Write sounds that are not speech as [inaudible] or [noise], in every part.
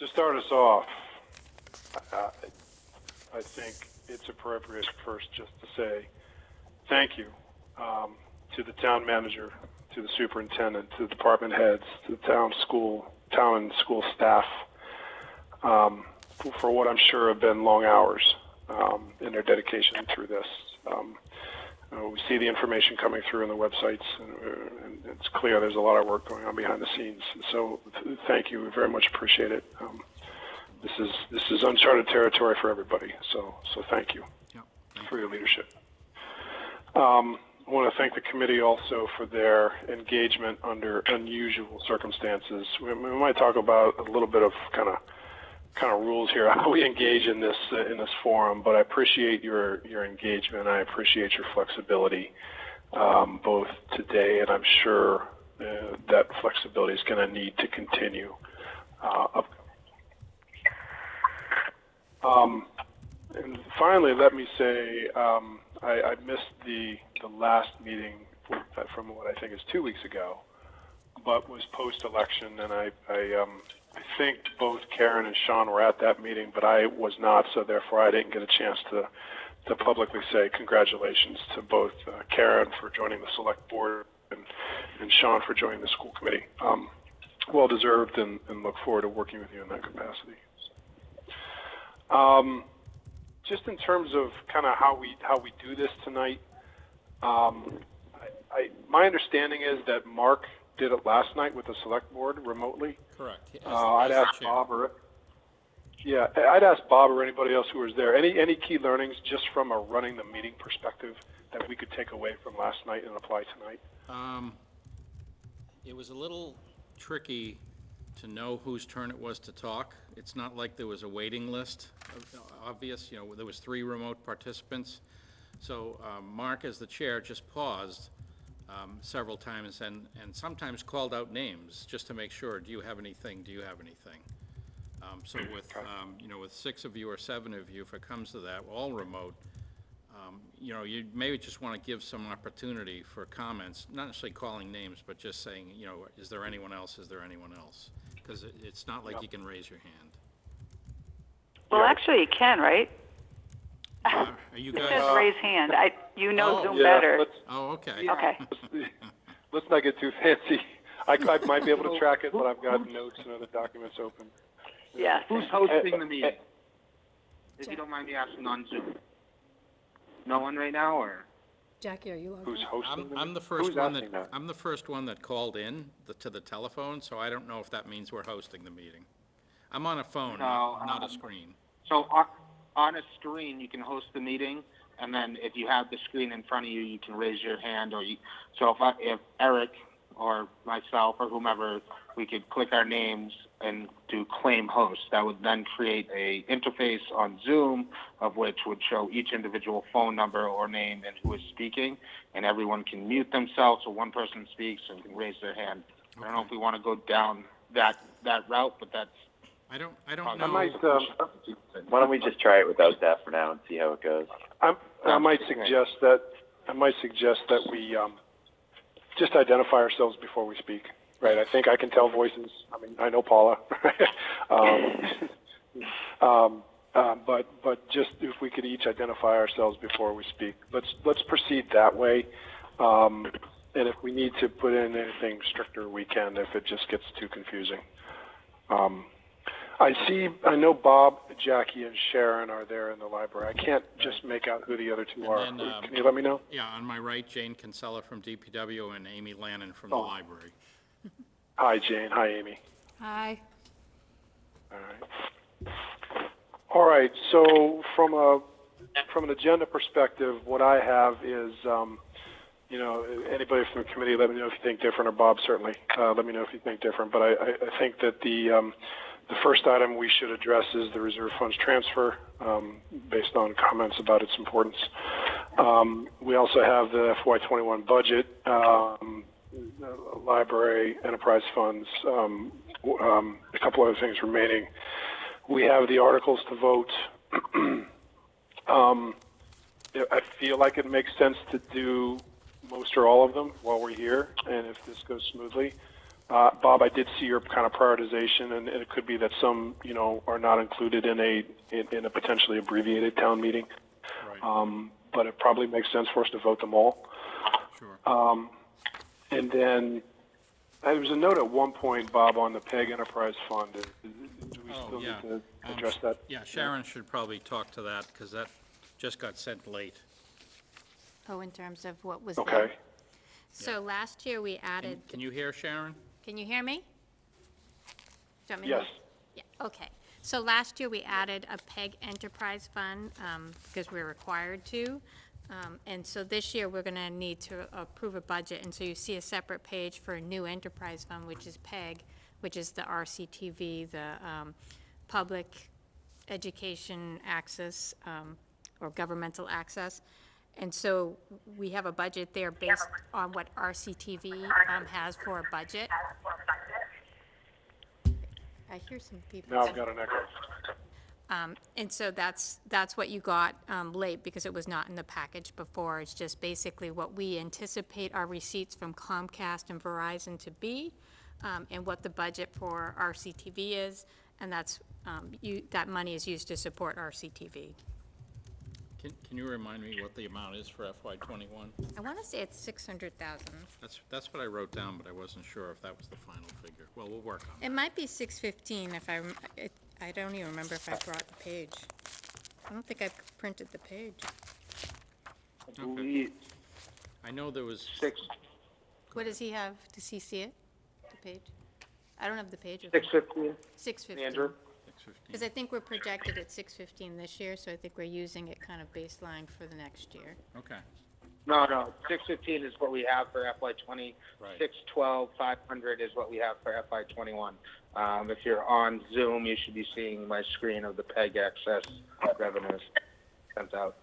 To start us off, uh, I think it's appropriate first just to say thank you um, to the town manager, to the superintendent, to the department heads, to the town school, town and school staff um, for, for what I'm sure have been long hours um, in their dedication through this. Um, uh, we see the information coming through on the websites, and, uh, and it's clear there's a lot of work going on behind the scenes. So, th- thank you, we very much appreciate it. Um, this is this is uncharted territory for everybody. So, so thank you Yep. for your leadership. Um, I want to thank the committee also for their engagement under unusual circumstances. We, we might talk about a little bit of kind of kind of rules here how we engage in this uh, in this forum, but I appreciate your your engagement. I appreciate your flexibility, um, both today and I'm sure uh, that flexibility is going to need to continue. Uh, um, and finally, let me say um, I, I missed the the last meeting from what I think is two weeks ago, but was post election, and I I, um, I think both Karen and Sean were at that meeting, but I was not, so therefore I didn't get a chance to to publicly say congratulations to both uh, Karen for joining the select board and and Sean for joining the school committee. Um, well deserved, and, and look forward to working with you in that capacity. Um, just in terms of kind of how we how we do this tonight, um, I, I, my understanding is that Mark did it last night with the select board remotely. Correct. As- Uh, I'd ask. Bob or yeah, I'd ask Bob or anybody else who was there. Any any key learnings just from a running the meeting perspective that we could take away from last night and apply tonight? Um, It was a little tricky to know whose turn it was to talk. It's not like there was a waiting list, obvious, you know, there was three remote participants. So um, Mark, as the chair, just paused um, several times and, and sometimes called out names, just to make sure, do you have anything, do you have anything? Um, So with, um, you know, with six of you or seven of you, if it comes to that, all remote, um, you know, you maybe just want to give some opportunity for comments, not necessarily calling names, but just saying, you know, is there anyone else, is there anyone else? Because it's not like you can raise your hand. Well, actually, you can, right? Uh, Are you It says guys, raise hand. I, you know Oh. Zoom Yeah, better. let's oh, okay. Okay. [laughs] let's not get too fancy. I, I might be able to track it, but I've got notes and other documents open. Yes. Who's hosting the meeting? If you don't mind me asking on Zoom. No one right now, or? Jackie, are you logged Who's in? hosting? I'm, the I'm meeting? the first Who's one asking that, I'm the first one that called in the- to the telephone, so I don't know if that means we're hosting the meeting. I'm on a phone, not No, not a um, screen. So on, on a screen, you can host the meeting, and then if you have the screen in front of you, you can raise your hand, or you, so if I, if Eric or myself or whomever, we could click our names and do claim host. That would then create a interface on Zoom of which would show each individual phone number or name and who is speaking, and everyone can mute themselves so one person speaks and can raise their hand. I don't know if we want to go down that, that route, but that's I don't, I don't I know. might, um, Why don't we just try it without that for now and see how it goes? I'm, I might suggest that, I might suggest that we, um, just identify ourselves before we speak, right? I think I can tell voices. I mean, I know Paula. [laughs] um, [laughs] um, uh, but, but just if we could each identify ourselves before we speak. Let's, let's proceed that way. Um, and if we need to put in anything stricter, we can if it just gets too confusing. Um, I see, I know Bob, Jackie, and Sharon are there in the library. I can't just make out who the other two are. And then, um, Can you let me know? Yeah, on my right, Jane Kinsella from DPW and Amy Lannon from the Oh. library. Hi, Jane. Hi, Amy. Hi. All right. All right. So from a from an agenda perspective, what I have is, um, you know, anybody from the committee, let me know if you think different, or Bob certainly, uh, let me know if you think different. But I, I, I think that the um, the first item we should address is the reserve funds transfer, um, based on comments about its importance. Um, we also have the FY21 budget, um, library, enterprise funds, um, um, a couple other things remaining. We have the articles to vote. [clears throat] um, I feel like it makes sense to do most or all of them while we're here, and if this goes smoothly, Uh, Bob, I did see your kind of prioritization, and it could be that some, you know, are not included in a, in, in a potentially abbreviated town meeting. Right, Um, but it probably makes sense for us to vote them all. sure. And then, uh, there was a note at one point, Bob, on the PEG Enterprise Fund. Do we Oh, still yeah. need to Um, address that? Yeah, Sharon should probably talk to that, because that just got sent late. Oh, in terms of what was Okay. there. So last year, we added, Can you hear Sharon? Can you hear me? Do you want me to- Yes. Yeah, okay. So last year, we added a PEG Enterprise Fund, um, because we're required to. Um, and so this year, we're gonna need to approve a budget, and so you see a separate page for a new enterprise fund, which is PEG, which is the RCTV, the, um, Public Education Access, um, or Governmental Access. And so we have a budget there based on what RCTV, um, has for a budget. I hear some people. Now I've got an echo. Um, and so that's, that's what you got, um, late because it was not in the package before. It's just basically what we anticipate our receipts from Comcast and Verizon to be, um, and what the budget for RCTV is, and that's, um, you, that money is used to support RCTV. Can, can you remind me what the amount is for FY twenty-one? I wanna say it's six hundred thousand. That's, that's what I wrote down, but I wasn't sure if that was the final figure. Well, we'll work on it. It might be six fifteen if I, rem- it, I don't even remember if I brought the page. I don't think I printed the page. I believe I know there was, six, What does he have? Does he see it? The page? I don't have the page. with me. six fifteen, Six fifteen. Andrew? Six Because. I think we're projected at six fifteen this year, so I think we're using it kind of baseline for the next year. Okay, No, no, six fifteen is what we have for FY twenty. Right. Six twelve, five hundred is what we have for FY twenty-one. Um, if you're on Zoom, you should be seeing my screen of the PEG access revenues sent out.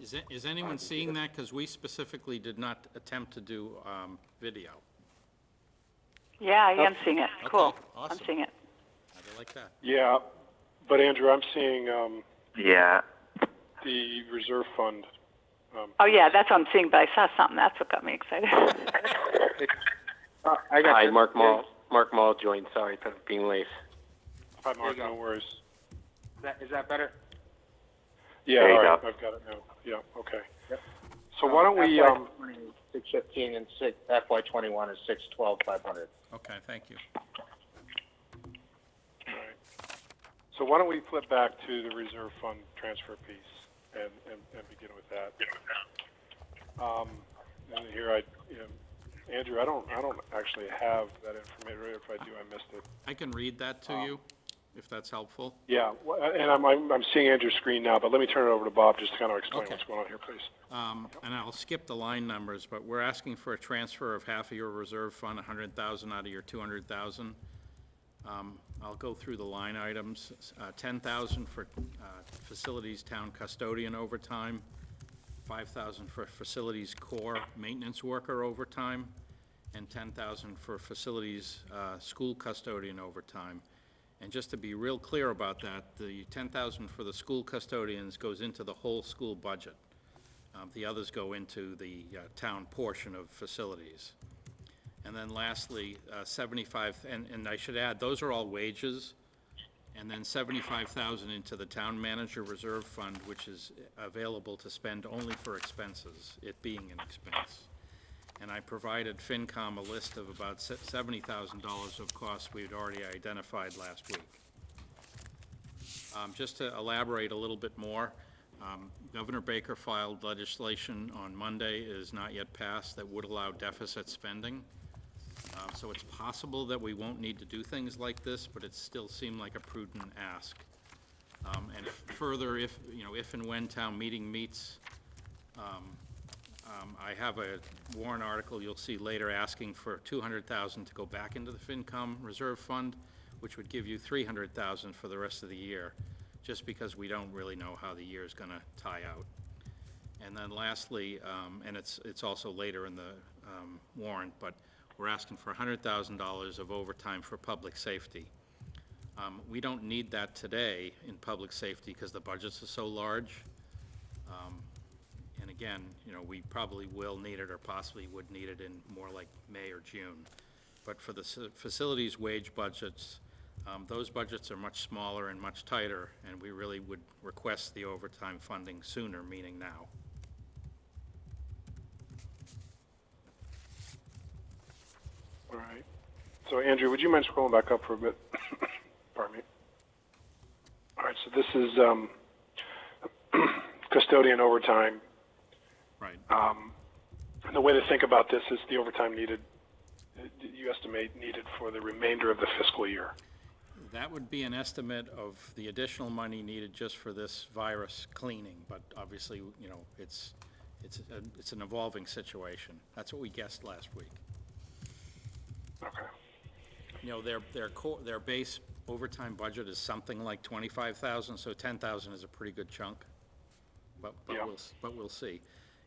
is it, is anyone seeing that? Because we specifically did not attempt to do, um, video. Yeah, I am seeing it. Okay, Cool. I'm awesome. seeing it. How do you like that? Yeah, but Andrew, I'm seeing, um, Yeah. the reserve fund. Um, Oh, yeah, that's what I'm seeing, but I saw something. That's what got me excited. Uh, [laughs] I got Hi, this. Mark Mall. Mark Mall joined. Sorry for being late. Hi, Mark, you go. no worries. Is that, is that better? Yeah, There you all right, go. I've got it now. Yeah, okay. Yep. So why don't we, um, Six fifteen and six, FY twenty-one is six twelve, five hundred. Okay, thank you. all right. So why don't we flip back to the reserve fund transfer piece and, and, and begin with that? Um, and here I, you know, Andrew, I don't, I don't actually have that information. If I do, I missed it. I can read that to you, if that's helpful. Yeah, and I'm, I'm, I'm seeing Andrew's screen now, but let me turn it over to Bob just to kind of explain Okay. what's going on here, please. Um, and I'll skip the line numbers, but we're asking for a transfer of half of your reserve fund, hundred thousand out of your two hundred thousand. Um, I'll go through the line items, uh, ten thousand for, uh, facilities town custodian overtime, five thousand for facilities core maintenance worker overtime, and ten thousand for facilities, uh, school custodian overtime. And just to be real clear about that, the ten thousand for the school custodians goes into the whole school budget. Um, The others go into the uh, town portion of facilities. And then lastly, uh, 75, and, and I should add, those are all wages, and then 75,000 into the town manager reserve fund, which is available to spend only for expenses, it being an expense. And I provided FinCom a list of about $70,000 of costs we'd already identified last week. Um, Just to elaborate a little bit more, um, Governor Baker filed legislation on Monday, it is not yet passed, that would allow deficit spending. Um, So it's possible that we won't need to do things like this, but it still seemed like a prudent ask. Um, And further, if, you know, if and when town meeting meets, um, um, I have a warrant article you'll see later asking for two hundred thousand to go back into the FinCom reserve fund, which would give you three hundred thousand for the rest of the year, just because we don't really know how the year is gonna tie out. And then lastly, um, and it's, it's also later in the, um, warrant, but we're asking for hundred thousand dollars of overtime for public safety. Um, we don't need that today in public safety because the budgets are so large. Um, again, you know, we probably will need it or possibly would need it in more like May or June. But for the facilities wage budgets, um, those budgets are much smaller and much tighter, and we really would request the overtime funding sooner, meaning now. All right. So Andrew, would you mind scrolling back up for a bit? [coughs] Pardon me. All right, so this is um, [coughs] custodian overtime. Right. Um, and the way to think about this is the overtime needed, you estimate needed for the remainder of the fiscal year. That would be an estimate of the additional money needed just for this virus cleaning, but obviously, you know, it's, it's, a- it's an evolving situation. That's what we guessed last week. Okay. You know, their, their core, their base overtime budget is something like twenty-five thousand, so ten thousand is a pretty good chunk. But, but Yeah. we'll, but we'll see.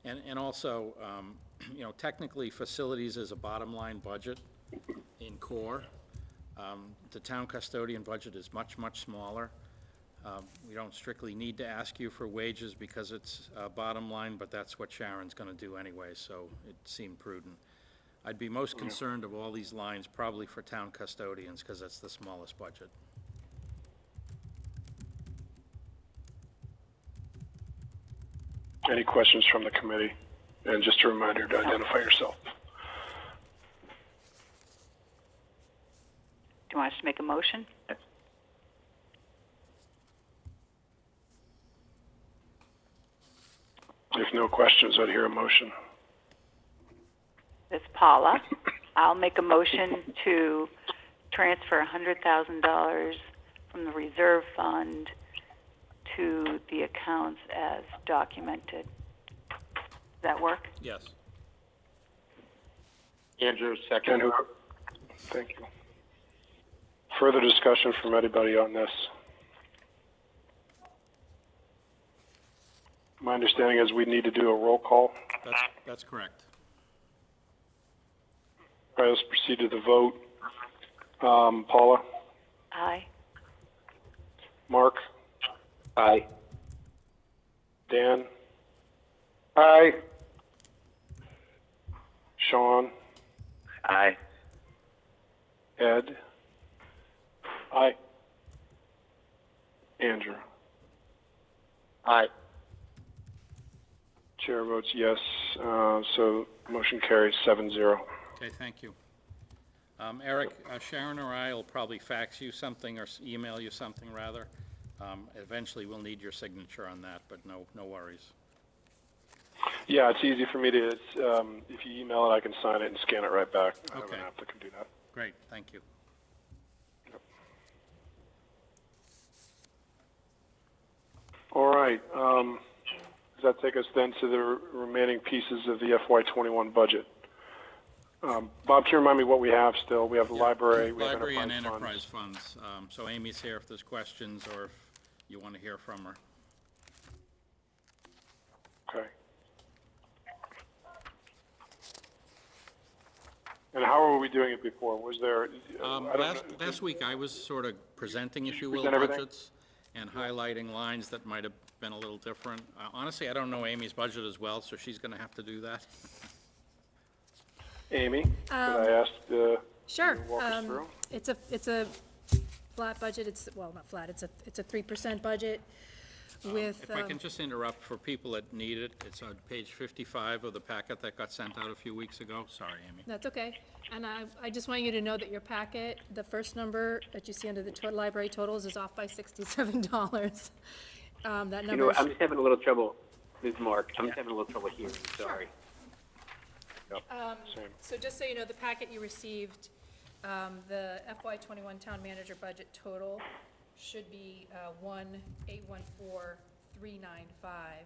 And, and also, um, [clears throat] you know, technically, facilities is a bottom line budget in core. Um, the town custodian budget is much, much smaller. Um, we don't strictly need to ask you for wages because it's, uh, bottom line, but that's what Sharon's gonna do anyway, so it seemed prudent. I'd be most concerned of all these lines probably for town custodians, because that's the smallest budget. Any questions from the committee? And just a reminder to identify yourself. Do you want us to make a motion? If no questions, I'd hear a motion. It's Paula. I'll make a motion to transfer hundred thousand dollars from the reserve fund to the accounts as documented. Does that work? Yes. Andrew, second. who, thank you. Further discussion from anybody on this? My understanding is we need to do a roll call. That's, that's correct. All right, let's proceed to the vote. Um, Paula, Aye. Mark, Aye. Dan, Aye. Sean, Aye. Ed. Aye. Andrew. Aye. Chair votes yes, uh, so motion carries seven zero. Okay, thank you. Um, Eric, uh, Sharon or I will probably fax you something or s- email you something, rather. Um, Eventually, we'll need your signature on that, but no, no worries. Yeah, it's easy for me to, it's, um, if you email it, I can sign it and scan it right back. I have an Okay. app that can do that. Great, thank you. All right, um, does that take us then to the r- remaining pieces of the FY twenty-one budget? Um, Bob, can you remind me what we have still? We have the library, we have Library and enterprise enterprise funds. funds. Um, So Amy's here if there's questions or if you want to hear from her. Okay. And how were we doing it before? Was there, uh, Um, I don't Last, know- last week, I was sort of presenting, if you will, present everything? budgets and highlighting lines that might have been a little different. Uh, Honestly, I don't know Amy's budget as well, so she's going to have to do that. Amy, could I ask, uh, Sure. you to walk us um, through? It's a, it's a flat budget, it's, well, not flat, it's a, it's a three percent budget with, If I um, can just interrupt for people that need it, it's on page 55 of the packet that got sent out a few weeks ago. Sorry, Amy. that's okay. And I, I just want you to know that your packet, the first number that you see under the to- library totals is off by sixty-seven [laughs] dollars. Um, that You number, know, I'm just having a little trouble, this is Mark, I'm just having a little trouble hearing, sorry. Same. so just so you know, the packet you received, um, the FY twenty-one town manager budget total should be, uh, one, eight, one, four, three, nine, five,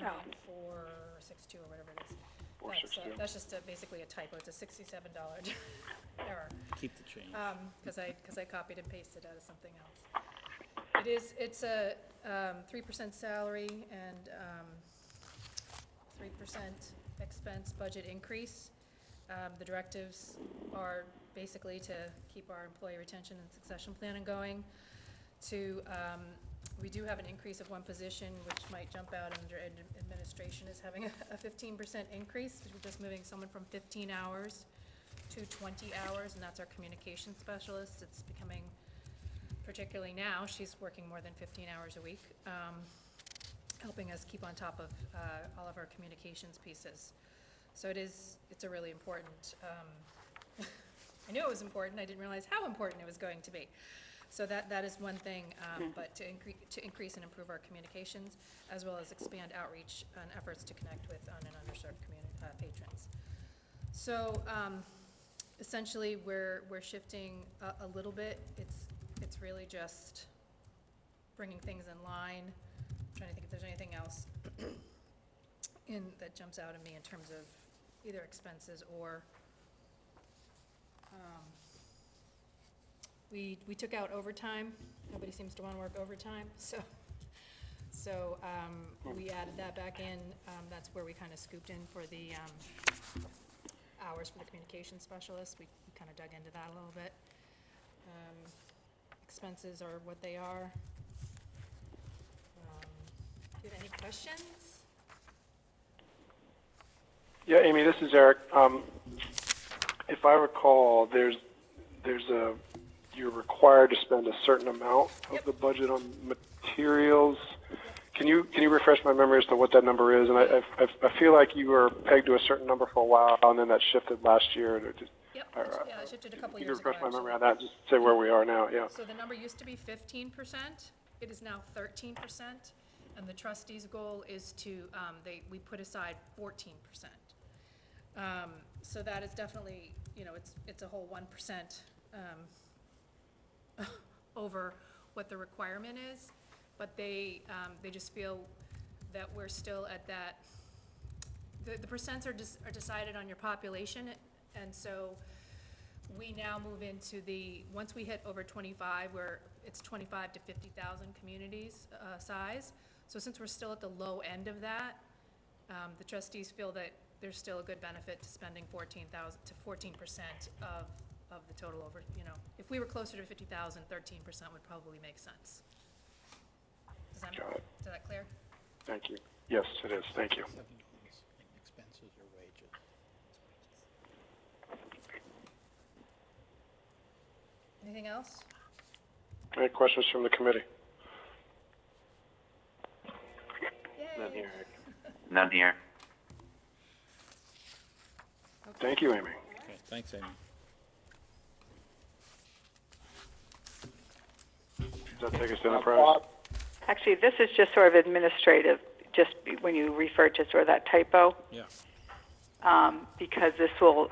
nine, four, six, two, or whatever it is. That's, uh, 462. that's just a, basically a typo, it's a sixty-seven dollar [laughs] error, Keep the change. um, cause I, cause I copied and pasted out of something else. It is, it's a, um, three percent salary and, um, three percent expense budget increase. Um, the directives are basically to keep our employee retention and succession planning going, to, um, we do have an increase of one position, which might jump out under ad- administration as having [laughs] a fifteen percent increase. We're just moving someone from fifteen hours to twenty hours, and that's our communication specialist. It's becoming, particularly now, she's working more than fifteen hours a week, um, helping us keep on top of, uh, all of our communications pieces. So it is, it's a really important, um, [laughs] I knew it was important, I didn't realize how important it was going to be. So that, that is one thing, um, but to increase, to increase and improve our communications, as well as expand outreach and efforts to connect with un- and underserved communi- uh, patrons. So, um, essentially, we're, we're shifting a, a little bit, it's, it's really just bringing things in line, trying to think if there's anything else [clears throat] in, that jumps out at me in terms of either expenses or, um, we, we took out overtime, nobody seems to wanna work overtime, [laughs] so, so, um, we added that back in, um, that's where we kinda scooped in for the, um, hours for the communication specialist, we we kinda dug into that a little bit. Um, expenses are what they are. Um, Do you have any questions? Yeah, Amy, this is Eric. Um, if I recall, there's, there's a, you're required to spend a certain amount of the budget on materials. Can you, can you refresh my memory as to what that number is? And I, I, I feel like you were pegged to a certain number for a while, and then that shifted last year. and it just- Yep, All yeah, it shifted a couple Can you years ago, refresh my memory on that, just say where we are now, yeah. So the number used to be fifteen percent, it is now thirteen percent, and the trustees' goal is to, um, they, we put aside fourteen percent. Um, so that is definitely, you know, it's, it's a whole one percent, um, [laughs] over what the requirement is, but they, um, they just feel that we're still at that, the, the percents are just, are decided on your population, and so we now move into the, once we hit over twenty-five, where it's twenty-five to fifty thousand communities, uh, size. So since we're still at the low end of that, um, the trustees feel that there's still a good benefit to spending fourteen thousand, to fourteen percent of, of the total over, you know, if we were closer to 50,000, 13 percent would probably make sense. Does that, Got it. is that clear? Thank you. Yes, it is, thank you. Expenses or wages? Anything else? Any questions from the committee? None here, None here. Thank you, Amy. Okay, thanks, Amy. Does that take us to enterprise? Actually, this is just sort of administrative, just when you refer to sort of that typo, Yeah, um, because this will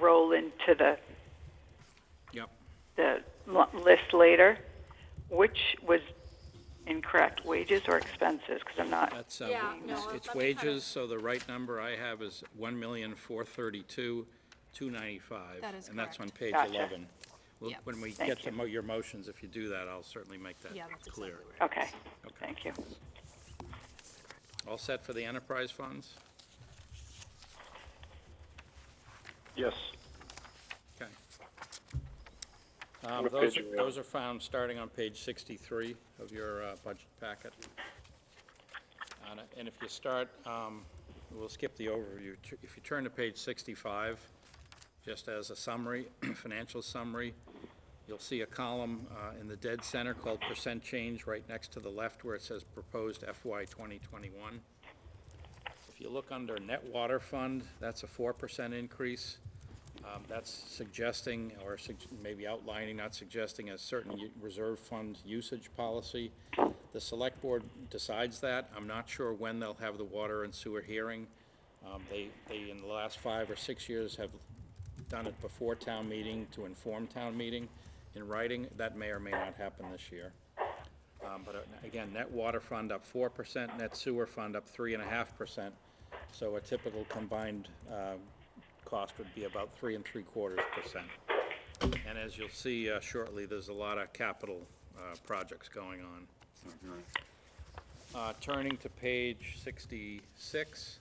roll into the, yep. the l- list later. Which was incorrect, wages or expenses? Because I'm not, That's, uh, Yeah, it's- no, it's let me kinda- wages, so the right number I have is one million, four thirty-two, two ninety-five. That is And that's on correct. page Gotcha. eleven. Well, Yep. When we Thank get to you. mo- your motions, if you do that, I'll certainly make that Yeah, that's clear. exactly right. okay, Okay. thank you. All set for the enterprise funds? Yes. Okay. Um, those, are- are we on? those are found starting on page sixty-three of your, uh, budget packet. And, and if you start, um, we'll skip the overview. If you turn to page sixty-five, just as a summary, [clears throat] financial summary, you'll see a column, uh, in the dead center called percent change, right next to the left where it says proposed FY twenty twenty-one. If you look under net water fund, that's a four percent increase. Um, That's suggesting, or maybe outlining, not suggesting, a certain u- reserve fund usage policy. The select board decides that. I'm not sure when they'll have the water and sewer hearing. Um, They, they, in the last five or six years, have done it before town meeting to inform town meeting in writing. That may or may not happen this year. Um, But uh, again, net water fund up four percent, net sewer fund up three and a half percent. So a typical combined uh, cost would be about three and three quarters percent. And as you'll see uh, shortly, there's a lot of capital uh, projects going on. Uh, Turning to page sixty-six,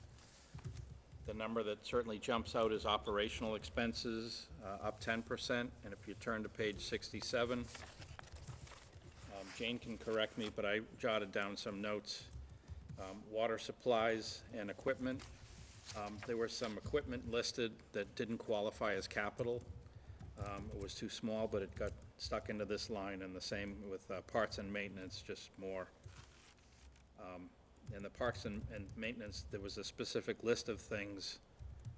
the number that certainly jumps out is operational expenses, uh, up ten percent. And if you turn to page sixty-seven, um, Jane can correct me, but I jotted down some notes. Um, Water supplies and equipment. Um, There were some equipment listed that didn't qualify as capital. Um, It was too small, but it got stuck into this line, and the same with uh, parts and maintenance, just more. Um, In the parks and, and maintenance, there was a specific list of things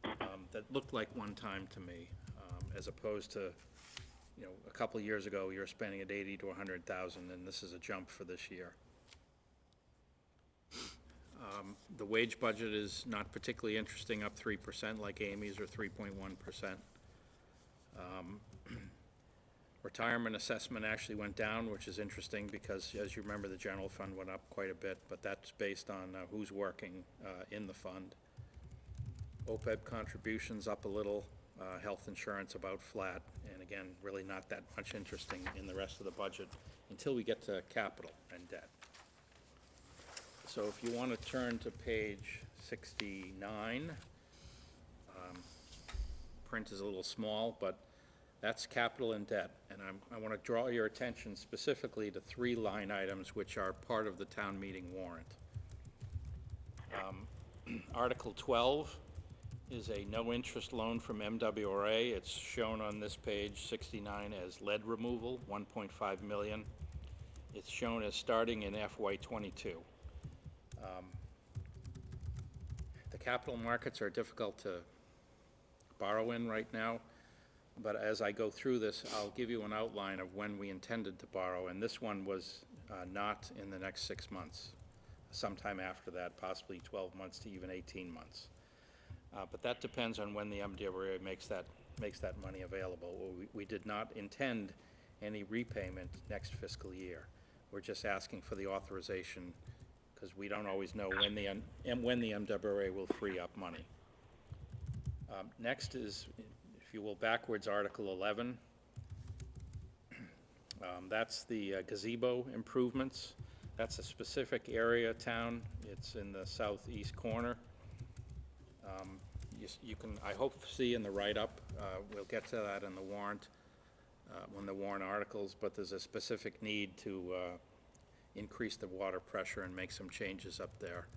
um, that looked like one-time to me, um, as opposed to, you know, a couple of years ago, you were spending at eighty to hundred thousand, and this is a jump for this year. Um, The wage budget is not particularly interesting, up three percent like Amy's, or three point one percent. Um, [clears throat] Retirement assessment actually went down, which is interesting, because as you remember, the general fund went up quite a bit, but that's based on uh, who's working uh, in the fund. OPEB contributions up a little, uh, health insurance about flat, and again, really not that much interesting in the rest of the budget until we get to capital and debt. So if you want to turn to page sixty-nine, um, print is a little small, but that's capital and debt. And I'm, I want to draw your attention specifically to three line items which are part of the town meeting warrant. Um, [clears throat] Article twelve is a no-interest loan from MWRA. It's shown on this page sixty-nine as lead removal, one point five million. It's shown as starting in FY twenty-two. Um, The capital markets are difficult to borrow in right now, but as I go through this, I'll give you an outline of when we intended to borrow, and this one was uh, not in the next six months, sometime after that, possibly 12 months to even 18 months. Uh, But that depends on when the MWRA makes that, makes that money available. We- We did not intend any repayment next fiscal year. We're just asking for the authorization, because we don't always know when the, M- when the MWRA will free up money. Um, Next is, if you will, backwards, Article 11. Um, That's the uh, gazebo improvements. That's a specific area town. It's in the southeast corner. Um, You you can, I hope, see in the write-up, uh, we'll get to that in the warrant, uh, when the warrant articles, but there's a specific need to uh, increase the water pressure and make some changes up there.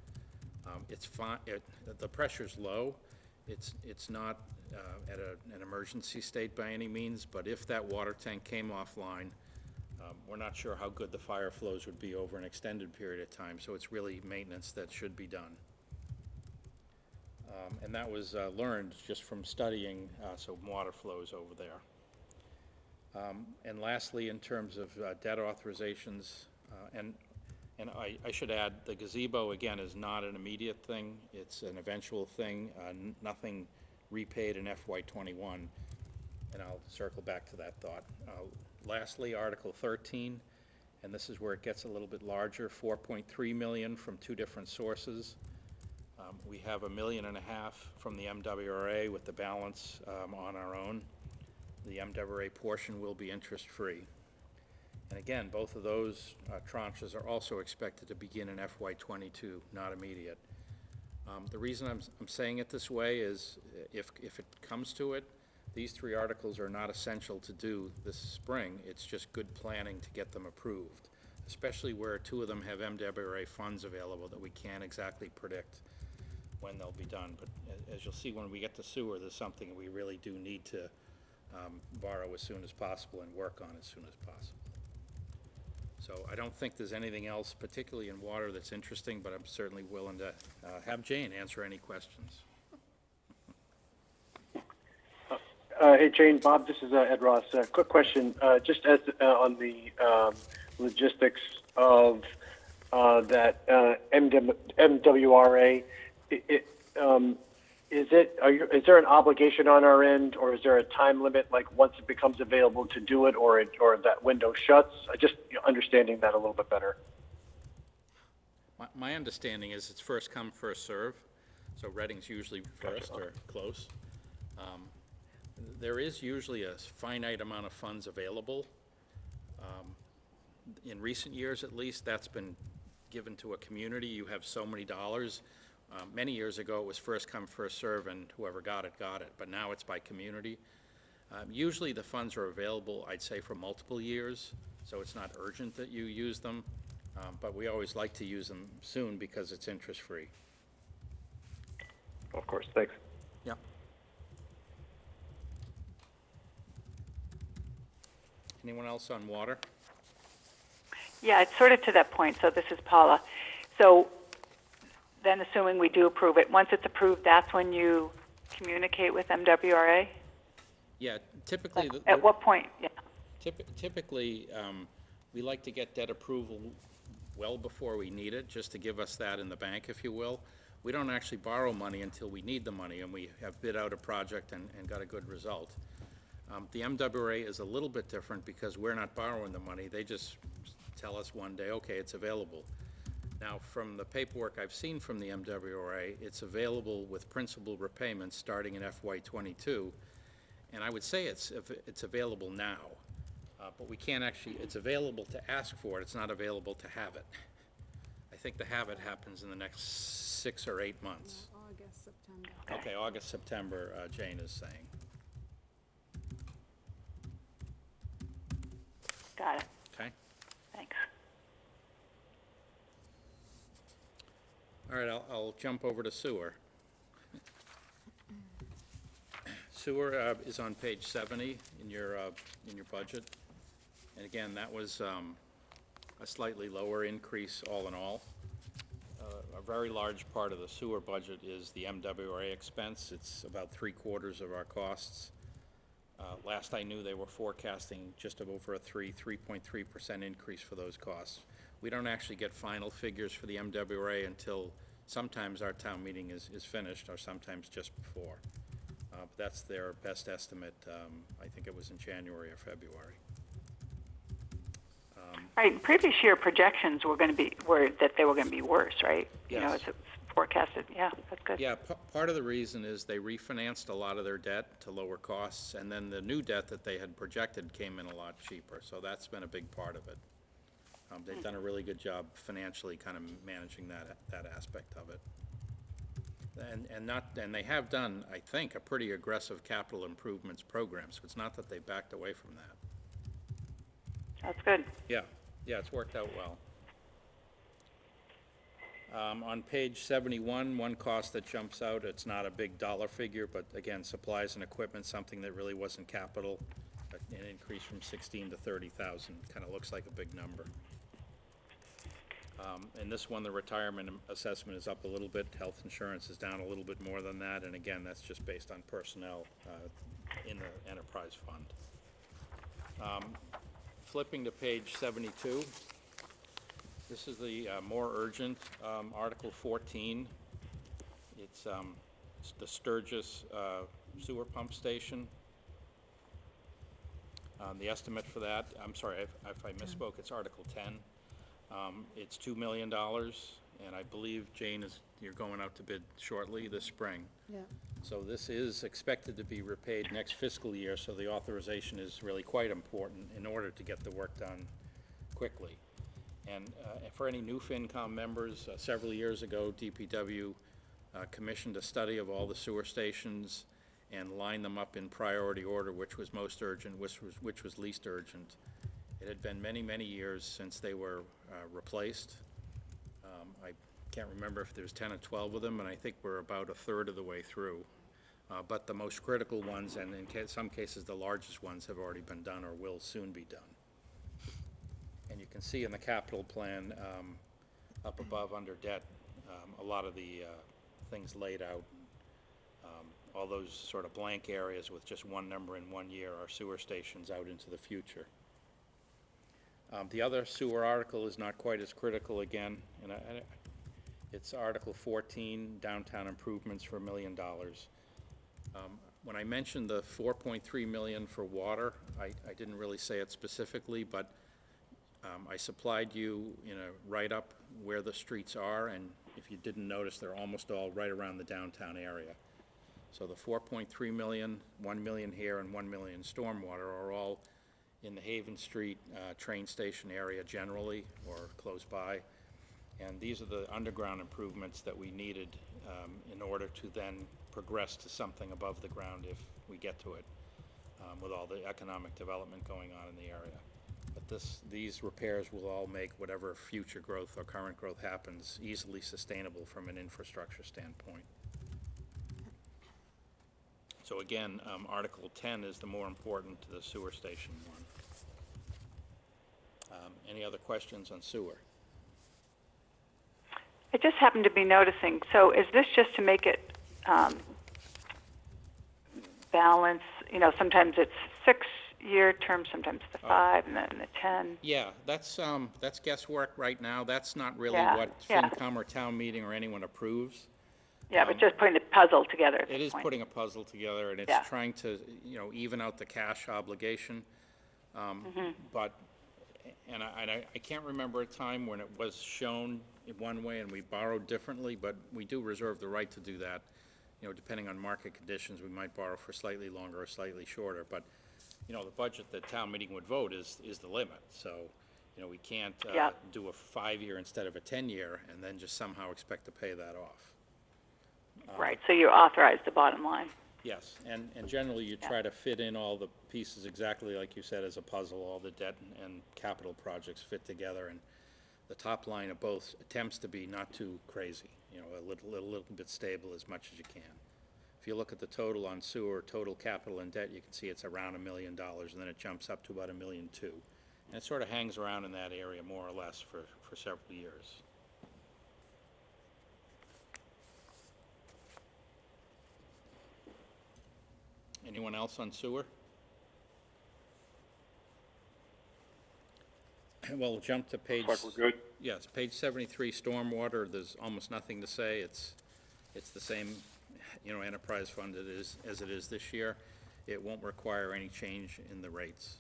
Um, It's fine, it, the pressure's low. It's, it's not uh, at a, an emergency state by any means, but if that water tank came offline, um, we're not sure how good the fire flows would be over an extended period of time, so it's really maintenance that should be done. Um, And that was uh, learned just from studying uh, some water flows over there. Um, And lastly, in terms of uh, debt authorizations, uh, and, and I, I should add, the gazebo, again, is not an immediate thing, it's an eventual thing, uh, nothing repaid in FY twenty-one, and I'll circle back to that thought. Uh, Lastly, Article thirteen, and this is where it gets a little bit larger, four point three million from two different sources. Um, We have a million and a half from the MWRA with the balance um, on our own. The MWRA portion will be interest-free. And again, both of those uh, tranches are also expected to begin in FY '22, not immediate. Um, The reason I'm, I'm saying it this way is uh, if, if it comes to it, these three articles are not essential to do this spring. It's just good planning to get them approved, especially where two of them have MWRA funds available that we can't exactly predict when they'll be done. But as you'll see, when we get to sewer, there's something we really do need to um, borrow as soon as possible and work on as soon as possible. So I don't think there's anything else, particularly in water, that's interesting, but I'm certainly willing to uh, have Jane answer any questions. Uh, Hey, Jane, Bob, this is uh, Ed Ross. Uh, Quick question, uh, just as, uh, on the um, logistics of uh, that MW MWRA, i- it, um, is it, are you, is there an obligation on our end, or is there a time limit, like, once it becomes available to do it, or it, or that window shuts? I Just you know, understanding that a little bit better. My, my understanding is it's first come, first serve, so Reading's usually first or close. Um, There is usually a finite amount of funds available. Um, In recent years, at least, that's been given to a community, you have so many dollars. Uh, Many years ago, it was first come, first serve, and whoever got it, got it, but now it's by community. Um, Usually, the funds are available, I'd say, for multiple years, so it's not urgent that you use them, um, but we always like to use them soon because it's interest-free. Of course, thanks. Yeah. Anyone else on water? Yeah, it's sort of to that point, so this is Paula. So then assuming we do approve it, once it's approved, that's when you communicate with MWRA? Yeah, typically, the- At what point? Yeah, Typ- Typically, um, we like to get debt approval well before we need it, just to give us that in the bank, if you will. We don't actually borrow money until we need the money, and we have bid out a project and, and got a good result. Um, The MWRA is a little bit different because we're not borrowing the money. They just tell us one day, okay, it's available. Now, from the paperwork I've seen from the MWRA, it's available with principal repayments starting in FY twenty-two. And I would say it's, av- it's available now, uh, but we can't actually, it's available to ask for it, it's not available to have it. I think the have it happens in the next six or eight months. August, September. Okay, August, September, uh, Jane is saying. got it. Okay? Thanks. All right, I'll, I'll jump over to sewer. Sewer uh, is on page 70 in your, uh, in your budget. And again, that was um, a slightly lower increase all in all. Uh, A very large part of the sewer budget is the MWRA expense. It's about three-quarters of our costs. Uh, Last I knew, they were forecasting just over a 3, 3.3% increase for those costs. We don't actually get final figures for the MWRA until sometimes our town meeting is, is finished, or sometimes just before. Uh, But that's their best estimate. Um, I think it was in January or February. Right, previous year projections were going to be, were, that they were going to be worse, right? Yes. You know, it's forecasted, yeah, that's good. Yeah, pa- part of the reason is they refinanced a lot of their debt to lower costs, and then the new debt that they had projected came in a lot cheaper, so that's been a big part of it. Um, they've done a really good job financially kind of managing that, that aspect of it. And, and not, and they have done, I think, a pretty aggressive capital improvements program, so it's not that they backed away from that. That's good. Yeah, yeah, it's worked out well. Um, on page seventy-one, one cost that jumps out, it's not a big dollar figure, but again, supplies and equipment, something that really wasn't capital, an increase from sixteen to thirty thousand, kinda looks like a big number. Um, and this one, the retirement assessment is up a little bit, health insurance is down a little bit more than that, and again, that's just based on personnel, uh, in the enterprise fund. Um, Flipping to page 72, this is the uh, more urgent, um, Article 14. It's um, s- the Sturgis uh, Sewer Pump Station. Um, The estimate for that, I'm sorry if if I misspoke, it's Article 10. Um, It's $2 million, and I believe, Jane, is, you're going out to bid shortly this spring. Yeah. So this is expected to be repaid next fiscal year, so the authorization is really quite important in order to get the work done quickly. And uh, for any new FinCom members, uh, several years ago, DPW uh, commissioned a study of all the sewer stations and lined them up in priority order, which was most urgent, which was, which was least urgent. It had been many, many years since they were uh, replaced. Um, I can't remember if there's 10 or 12 of them, and I think we're about a third of the way through. Uh, But the most critical ones, and in ca- some cases, the largest ones, have already been done or will soon be done. And you can see in the capital plan, um, up above under debt, um, a lot of the uh, things laid out. Um, All those sort of blank areas with just one number in one year are sewer stations out into the future. Um, The other sewer article is not quite as critical again, and I- I- it's Article 14, downtown improvements for a million dollars. Um, When I mentioned the 4.3 million for water, I I didn't really say it specifically, but um, I supplied you in a write-up where the streets are, and if you didn't notice, they're almost all right around the downtown area. So the 4.3 million, 1 million here, and 1 million stormwater are all in the Haven Street uh, train station area generally, or close by. And these are the underground improvements that we needed um, in order to then progress to something above the ground if we get to it. um, with all the economic development going on in the area. But this, these repairs will all make whatever future growth or current growth happens easily sustainable from an infrastructure standpoint. So again, um, Article ten is the more important to the sewer station one. Um, Any other questions on sewer? I just happened to be noticing, so is this just to make it um, balance, you know, sometimes it's six-year term, sometimes the five, and then the 10? Yeah, that's, um, that's guesswork right now. That's not really Yeah, what yeah. FinCom or town meeting or anyone approves. Yeah, but just putting the puzzle together at It this is point. putting a puzzle together, and Yeah. it's trying to, you know, even out the cash obligation. Um, Mm-hmm. But, and I, and I I can't remember a time when it was shown in one way and we borrowed differently, but we do reserve the right to do that. You know, depending on market conditions, we might borrow for slightly longer or slightly shorter, but, you know, the budget that town meeting would vote is, is the limit. So, you know, we can't, uh, Yeah. do a five-year instead of a ten-year and then just somehow expect to pay that off. Right, so you authorize the bottom line. Yes, and, and generally you try to fit in all the pieces exactly like you said as a puzzle, all the debt and- and capital projects fit together, and the top line of both attempts to be not too crazy, you know, a little, a little bit stable as much as you can. If you look at the total on sewer, total capital and debt, you can see it's around a million dollars, and then it jumps up to about a million two. And it sort of hangs around in that area more or less for, for several years. Anyone else on sewer? Well, we'll jump to page. Looks like we're good. Yes, page seventy-three, stormwater, there's almost nothing to say. It's, it's the same, you know, enterprise fund it is, as it is this year. It won't require any change in the rates.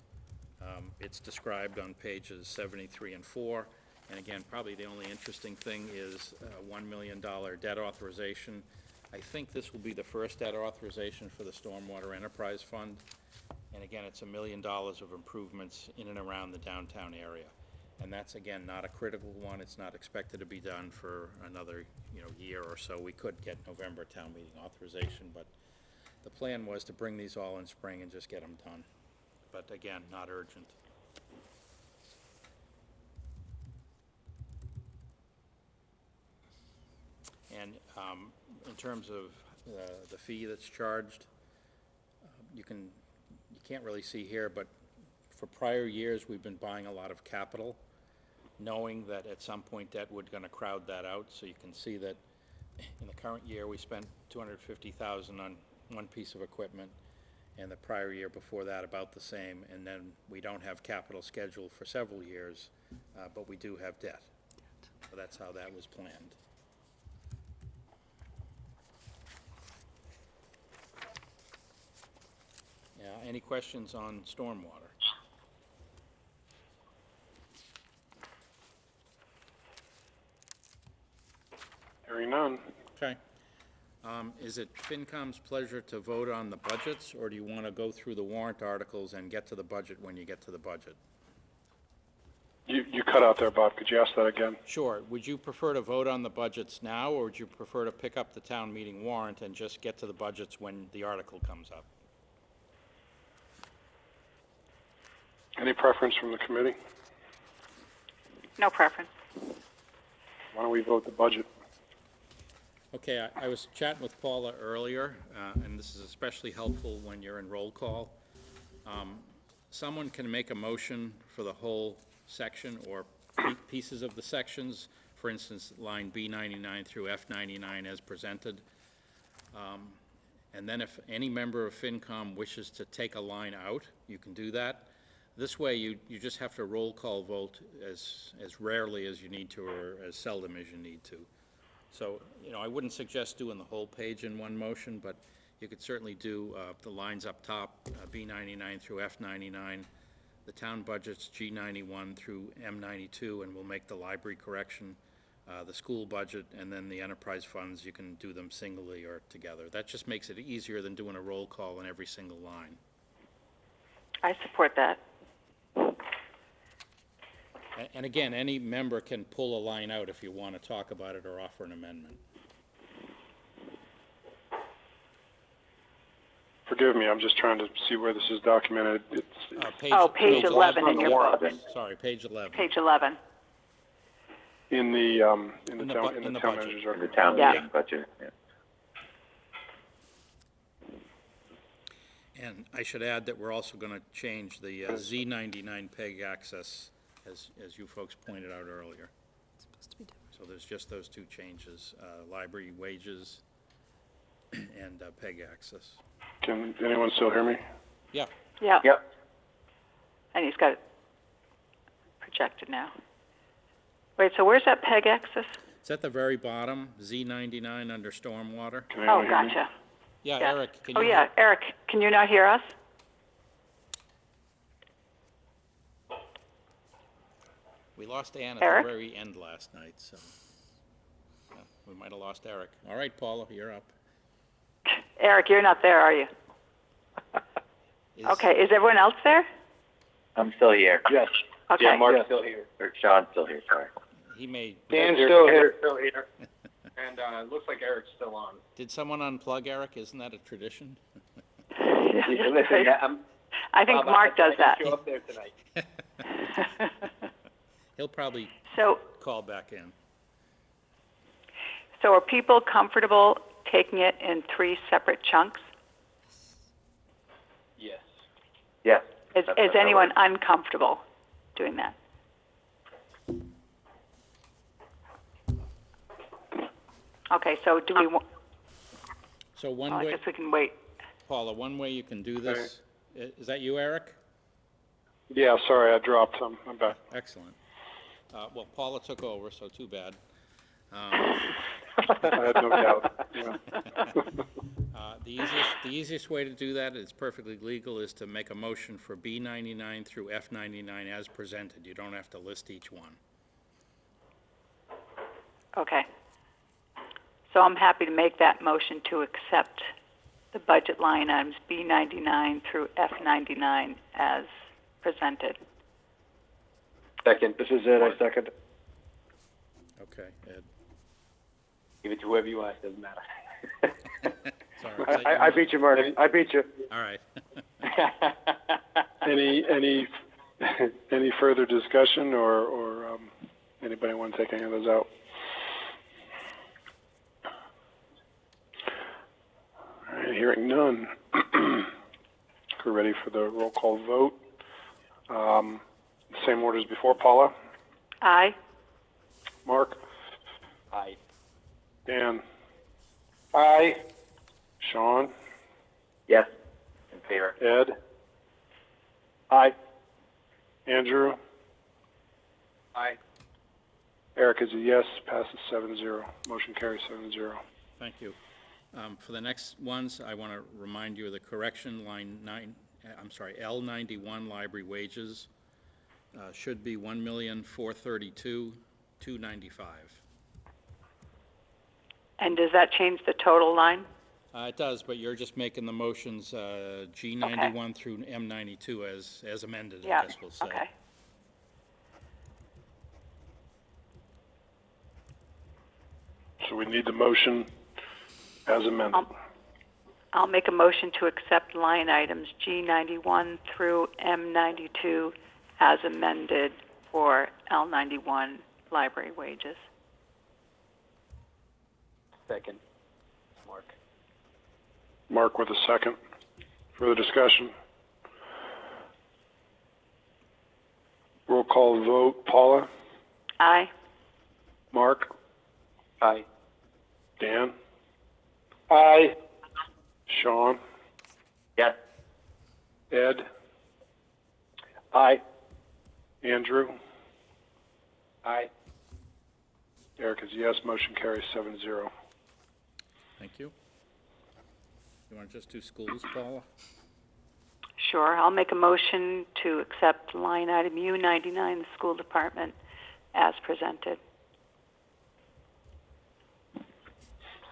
Um, It's described on pages seventy-three and four. And again, probably the only interesting thing is uh one million dollar debt authorization. I think this will be the first debt authorization for the Stormwater Enterprise Fund. And again, it's a million dollars of improvements in and around the downtown area. And that's, again, not a critical one, it's not expected to be done for another, you know, year or so. We could get November town meeting authorization, but the plan was to bring these all in spring and just get them done. But again, not urgent. And um, in terms of uh, the fee that's charged, um, you can, you can't really see here, but for prior years, we've been buying a lot of capital, knowing that at some point debt would gonna crowd that out. So you can see that in the current year, we spent two hundred fifty thousand on one piece of equipment, and the prior year before that, about the same. And then we don't have capital scheduled for several years, uh, but we do have debt. So that's how that was planned. Yeah, any questions on stormwater? Hearing none. Okay. Um, Is it FinCom's pleasure to vote on the budgets, or do you want to go through the warrant articles and get to the budget when you get to the budget? You, you cut out there, Bob. Could you ask that again? Sure. Would you prefer to vote on the budgets now, or would you prefer to pick up the town meeting warrant and just get to the budgets when the article comes up? Any preference from the committee? No preference. Why don't we vote the budget? Okay, I, I was chatting with Paula earlier, uh, and this is especially helpful when you're in roll call. Um, Someone can make a motion for the whole section or pieces of the sections, for instance, line B ninety-nine through F ninety-nine as presented. Um, And then if any member of FinCom wishes to take a line out, you can do that. This way, you, you just have to roll call vote as, as rarely as you need to or as seldom as you need to. So, you know, I wouldn't suggest doing the whole page in one motion, but you could certainly do uh, the lines up top, uh, B ninety-nine through F ninety-nine, the town budgets, G ninety-one through M ninety-two, and we'll make the library correction, uh, the school budget, and then the enterprise funds, you can do them singly or together. That just makes it easier than doing a roll call on every single line. I support that. A- And again, any member can pull a line out if you want to talk about it or offer an amendment. Forgive me, I'm just trying to see where this is documented. It's, Uh, page- Oh, page 11 in your book. Sorry, page 11. Page 11. in the, um, in the In the town, in in the the town budget. manager's In the town Yeah. meeting budget, yeah. And I should add that we're also going to change the uh, Z99 PEG access, as, as you folks pointed out earlier. So there's just those two changes, uh, library wages [clears throat] and uh, PEG access. Can anyone still hear me? Yeah, Yeah. Yep. And he's got it projected now. Wait, so where's that PEG access? it's at the very bottom, Z99 under stormwater. Can Oh, hear me? gotcha. Yeah, Yeah. Eric, can you? Oh, yeah, Eric, can you not hear us? We lost Ann at the very end last night, so yeah, we might have lost Eric. All right, Paula, you're up. Eric, you're not there, are you? Is- Okay, is everyone else there? I'm still here. Yes. Okay. Yeah, Mark's still here. Or Sean's still here, sorry. He may, Dan's still here. Still here. [laughs] And, uh, it looks like Eric's still on. did someone unplug Eric? Isn't that a tradition? Listen, yeah, I'm. I think Bob, Mark does I that. can Show up there tonight. [laughs] He'll probably So, call back in. so are people comfortable taking it in three separate chunks? Yes. Yes. Is, That's- is that anyone works. uncomfortable doing that? Okay, so do we, wa- So one well, I way, guess we can wait. Paula, one way you can do this, i- is that you, Eric? Yeah, sorry, I dropped. I'm, I'm back. Excellent. Uh, well, Paula took over, so too bad. Um, [laughs] I had no doubt. Yeah. [laughs] uh, The easiest, the easiest way to do that, it's perfectly legal, is to make a motion for B ninety-nine through F ninety-nine as presented. You don't have to list each one. Okay. So I'm happy to make that motion to accept the budget line items B ninety-nine through F ninety-nine as presented. Second. This is it, I second. Okay, Ed. Give it to whoever you want, doesn't matter. [laughs] Sorry, I, I, I beat you, Mark. I beat you. All right. [laughs] Any, any, any further discussion or, or, um, anybody want to take any of those out? All right, hearing none. [clears throat] We're ready for the roll call vote. Um, same order as before. Paula? Aye? Mark? Aye. Dan? Aye. Sean? Yes. In favor. Ed? Aye. Andrew? Aye. Eric is a yes, passes seven zero. Motion carries seven zero. Thank you. Um, For the next ones, I want to remind you of the correction, line nine, uh, I'm sorry, L ninety-one, library wages, uh, should be one million, four thirty-two, two ninety-five. And does that change the total line? Uh, It does, but you're just making the motions uh, G ninety-one through M ninety-two as, as amended, I Yeah, guess we'll say. okay. So we need the motion as amended. Um, I'll make a motion to accept line items G ninety-one through M ninety-two as amended for L ninety-one library wages. Second. Mark. Mark with a second. Further discussion? Roll call vote. Paula? Aye? Mark? Aye. Dan? Aye. Sean? Yes. Ed? Aye. Andrew? Aye. Eric is yes. Motion carries seven zero. Thank you. You want to just do schools, Paula? Sure. I'll make a motion to accept line item U ninety-nine, the school department, as presented.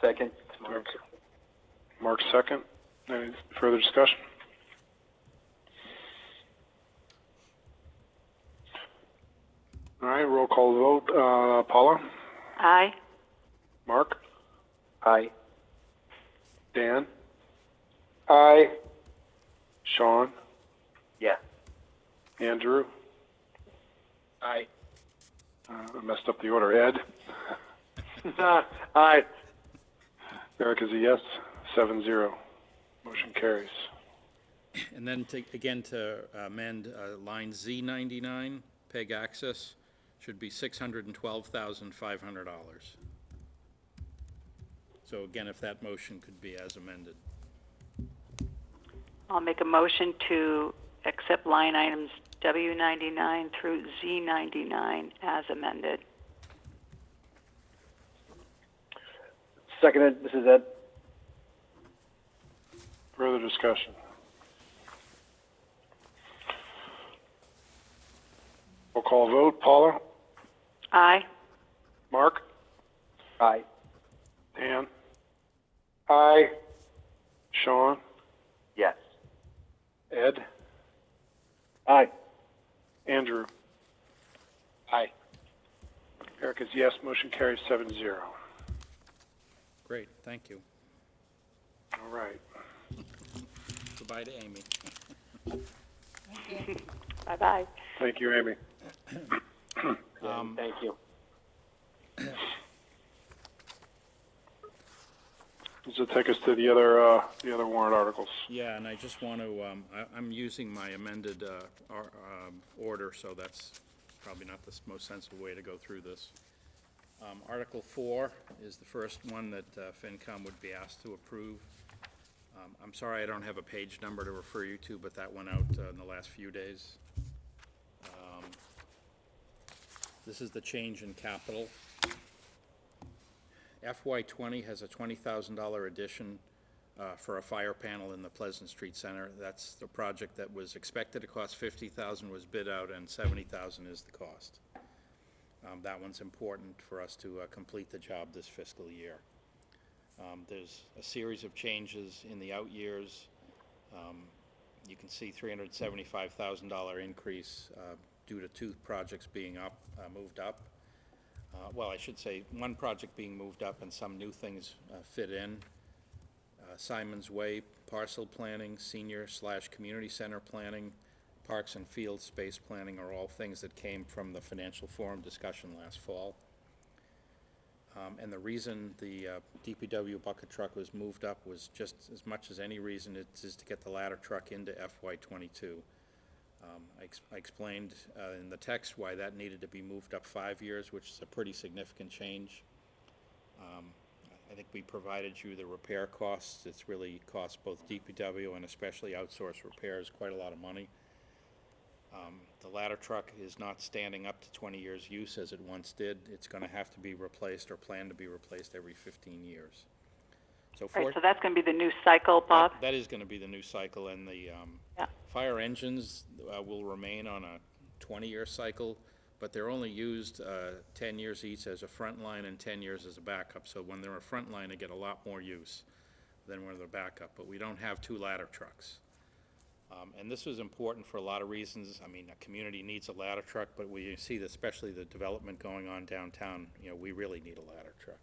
Second. Mark. Mark second. Any further discussion? All right, roll call vote. Uh, Paula? Aye? Mark? Aye. Dan? Aye. Sean, Yes. Andrew, Aye. uh, I messed up the order, Ed, [laughs] Aye. Eric is a yes, seven zero. Motion carries. And then to, again, to amend, uh, line Z ninety-nine, PEG access, should be six hundred and twelve thousand five hundred dollars. So again, if that motion could be as amended. I'll make a motion to accept line items W ninety-nine through Z ninety-nine as amended. Seconded, this is Ed. Further discussion? Roll call vote. Paula? Aye. Mark? Aye. Dan? Aye. Sean? Yes. Ed? Aye. Andrew? Aye. Eric is yes, motion carries seven zero. Great, thank you. All right. Goodbye to Amy. Bye-bye. Thank you, Amy. [clears throat] Um, Thank you. Does it take us to the other, uh, the other warrant articles? Yeah, and I just want to, um, I, I'm using my amended, uh, ar- um, order, so that's probably not the s- most sensible way to go through this. Um, Article four is the first one that, uh, FinCom would be asked to approve. Um, I'm sorry I don't have a page number to refer you to, but that went out, uh, in the last few days. Um, This is the change in capital. FY twenty has a twenty thousand dollar addition uh, for a fire panel in the Pleasant Street Center. That's the project that was expected to cost fifty thousand, was bid out, and seventy thousand is the cost. Um, That one's important for us to uh, complete the job this fiscal year. Um, There's a series of changes in the out years. Um, You can see three hundred seventy-five thousand dollar increase uh, due to two projects being up, uh, moved up. Uh, Well, I should say, one project being moved up and some new things uh, fit in. Uh, Symonds Way parcel planning, senior slash community center planning, parks and field space planning are all things that came from the financial forum discussion last fall. Um, And the reason the uh, DPW bucket truck was moved up was just as much as any reason, it is to get the ladder truck into FY twenty-two. Um, I ex- I explained uh, in the text why that needed to be moved up five years, which is a pretty significant change. Um, I think we provided you the repair costs. It's really cost both DPW and especially outsourced repairs quite a lot of money. Um, The ladder truck is not standing up to 20 years' use as it once did. It's going to have to be replaced or planned to be replaced every 15 years. So Right, so that's going to be the new cycle, Bob? that- That is going to be the new cycle, and the um, Yeah. Fire engines uh, will remain on a 20-year cycle, but they're only used uh, 10 years each as a front line and 10 years as a backup. So when they're a front line, they get a lot more use than when they're backup. But we don't have two ladder trucks. Um, And this is important for a lot of reasons. I mean, a community needs a ladder truck, but we see, that especially the development going on downtown, you know, we really need a ladder truck.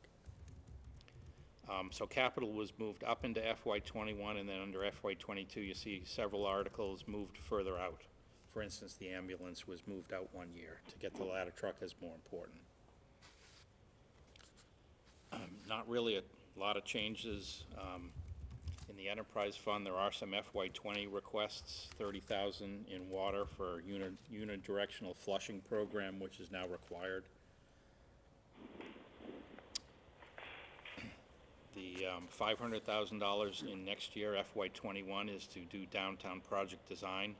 Um, so capital was moved up into FY twenty-one, and then under FY twenty-two, you see several articles moved further out. For instance, the ambulance was moved out one year to get the ladder truck as more important. Um, Not really a lot of changes, um, in the enterprise fund, there are some FY twenty requests, thirty thousand in water for uni- unidirectional flushing program, which is now required. The um, $500,000 in next year, FY '21, is to do downtown project design.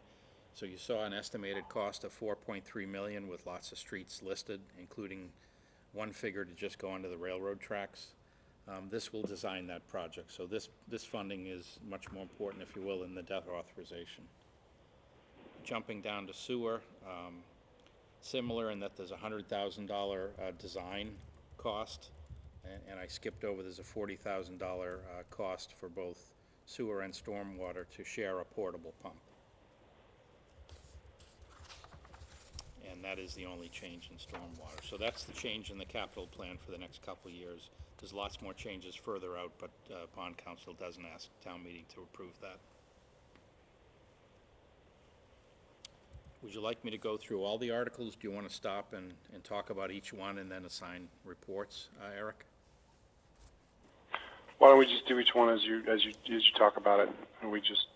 So you saw an estimated cost of 4.3 million with lots of streets listed, including one figure to just go onto the railroad tracks. Um, This will design that project, so this, this funding is much more important, if you will, in the debt authorization. Jumping down to sewer, um, similar in that there's a hundred thousand dollar, uh, design cost. And, and I skipped over, there's a forty thousand dollar, uh, cost for both sewer and stormwater to share a portable pump. And that is the only change in stormwater. So that's the change in the capital plan for the next couple of years. There's lots more changes further out, but, uh, bond counsel doesn't ask town meeting to approve that. Would you like me to go through all the articles? Do you want to stop and, and talk about each one and then assign reports, uh, Eric? Why don't we just do each one as you, as you, as you talk about it, and we just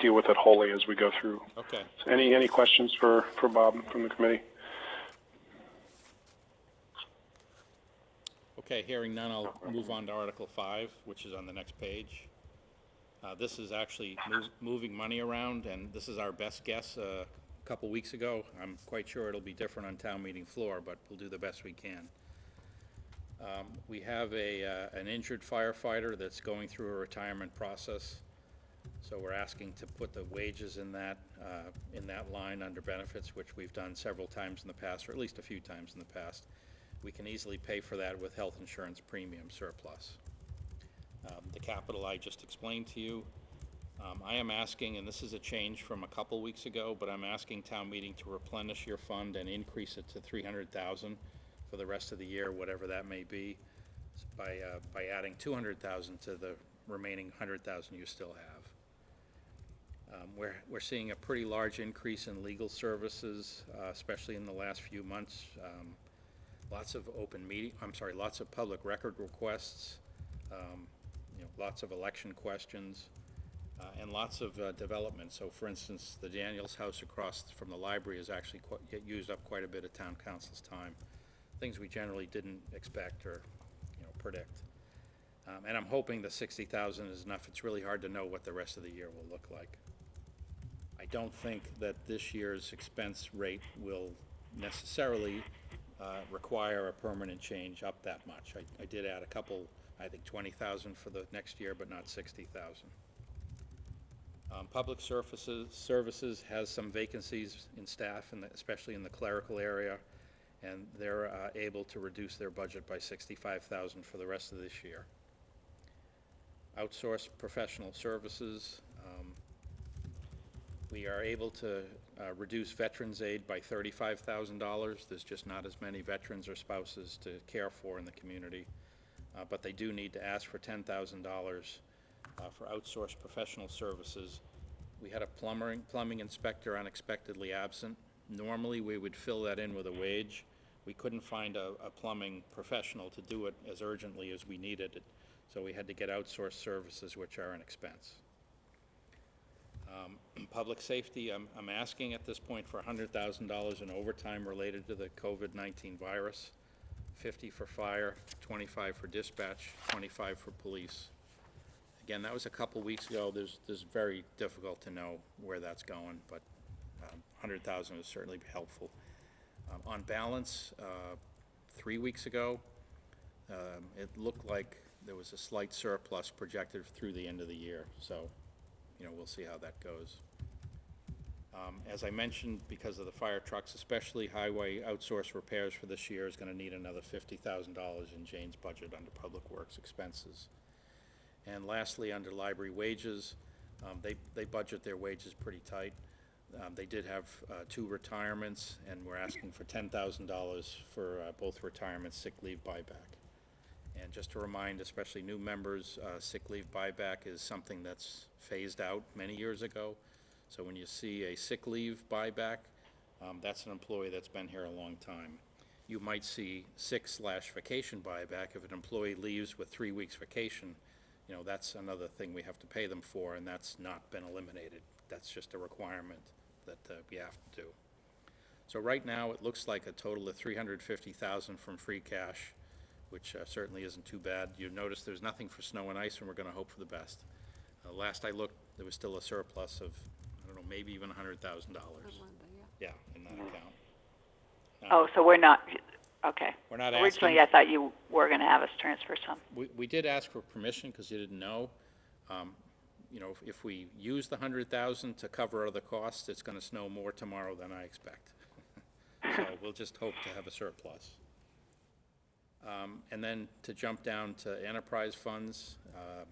deal with it wholly as we go through. Okay. Any, any questions for, for Bob from the committee? Okay, hearing none, I'll move on to Article Five, which is on the next page. Uh, this is actually mov- moving money around, and this is our best guess, uh, a couple weeks ago. I'm quite sure it'll be different on town meeting floor, but we'll do the best we can. Um, we have a, uh, an injured firefighter that's going through a retirement process. So we're asking to put the wages in that, uh, in that line under benefits, which we've done several times in the past, or at least a few times in the past. We can easily pay for that with health insurance premium surplus. Um, The capital I just explained to you. Um, I am asking, and this is a change from a couple weeks ago, but I'm asking town meeting to replenish your fund and increase it to three hundred thousand for the rest of the year, whatever that may be, by, uh, by adding two hundred thousand to the remaining hundred thousand you still have. Um, We're, we're seeing a pretty large increase in legal services, uh, especially in the last few months. Um, Lots of open meeting, I'm sorry, lots of public record requests, um, you know, lots of election questions, uh, and lots of uh, development. So for instance, the Daniels House across from the library has actually used up quite a bit of town counsel's time. Things we generally didn't expect or, you know, predict. Um, And I'm hoping the sixty thousand is enough. It's really hard to know what the rest of the year will look like. I don't think that this year's expense rate will necessarily uh, require a permanent change up that much. I, I did add a couple, I think twenty thousand for the next year, but not sixty thousand. Um, Public Services, Services has some vacancies in staff, and especially in the clerical area, and they're uh, able to reduce their budget by sixty-five thousand for the rest of this year. Outsourced professional services, um, we are able to uh, reduce veterans' aid by thirty-five thousand dollars. There's just not as many veterans or spouses to care for in the community. Uh, But they do need to ask for ten thousand dollars uh, for outsourced professional services. We had a plumbing, plumbing inspector unexpectedly absent. Normally, we would fill that in with a wage. We couldn't find a, a plumbing professional to do it as urgently as we needed it, so we had to get outsourced services, which are an expense. Um, [clears throat] Public safety, I'm, I'm asking at this point for hundred thousand dollars in overtime related to the COVID-19 virus, fifty for fire, twenty-five for dispatch, twenty-five for police. Again, that was a couple weeks ago, there's, there's very difficult to know where that's going, but, um, hundred thousand is certainly helpful. Um, on balance, uh, three weeks ago, um, it looked like there was a slight surplus projected through the end of the year, so, you know, we'll see how that goes. Um, as I mentioned, because of the fire trucks, especially highway outsource repairs for this year is gonna need another fifty thousand dollars in Jane's budget under Public Works expenses. And lastly, under library wages, um, they, they budget their wages pretty tight. Um, they did have, uh, two retirements, and we're asking for ten thousand dollars for, uh, both retirements, sick leave buyback. And just to remind, especially new members, uh, sick leave buyback is something that's phased out many years ago. So when you see a sick leave buyback, um, that's an employee that's been here a long time. You might see sick slash vacation buyback if an employee leaves with three weeks vacation. You know, that's another thing we have to pay them for, and that's not been eliminated. That's just a requirement that uh, we have to do. So right now, it looks like a total of three hundred fifty thousand from free cash, which uh, certainly isn't too bad. You notice there's nothing for snow and ice, and we're gonna hope for the best. Uh, Last I looked, there was still a surplus of, I don't know, maybe even a hundred thousand dollars. Yeah, in that account. Oh, so we're not, okay. We're not Originally, asking- I thought you were gonna have us transfer some. We, we did ask for permission because you didn't know. Um, You know, if- if we use the hundred thousand to cover other costs, it's gonna snow more tomorrow than I expect. [laughs] So we'll just hope to have a surplus. Um, And then to jump down to enterprise funds, uh,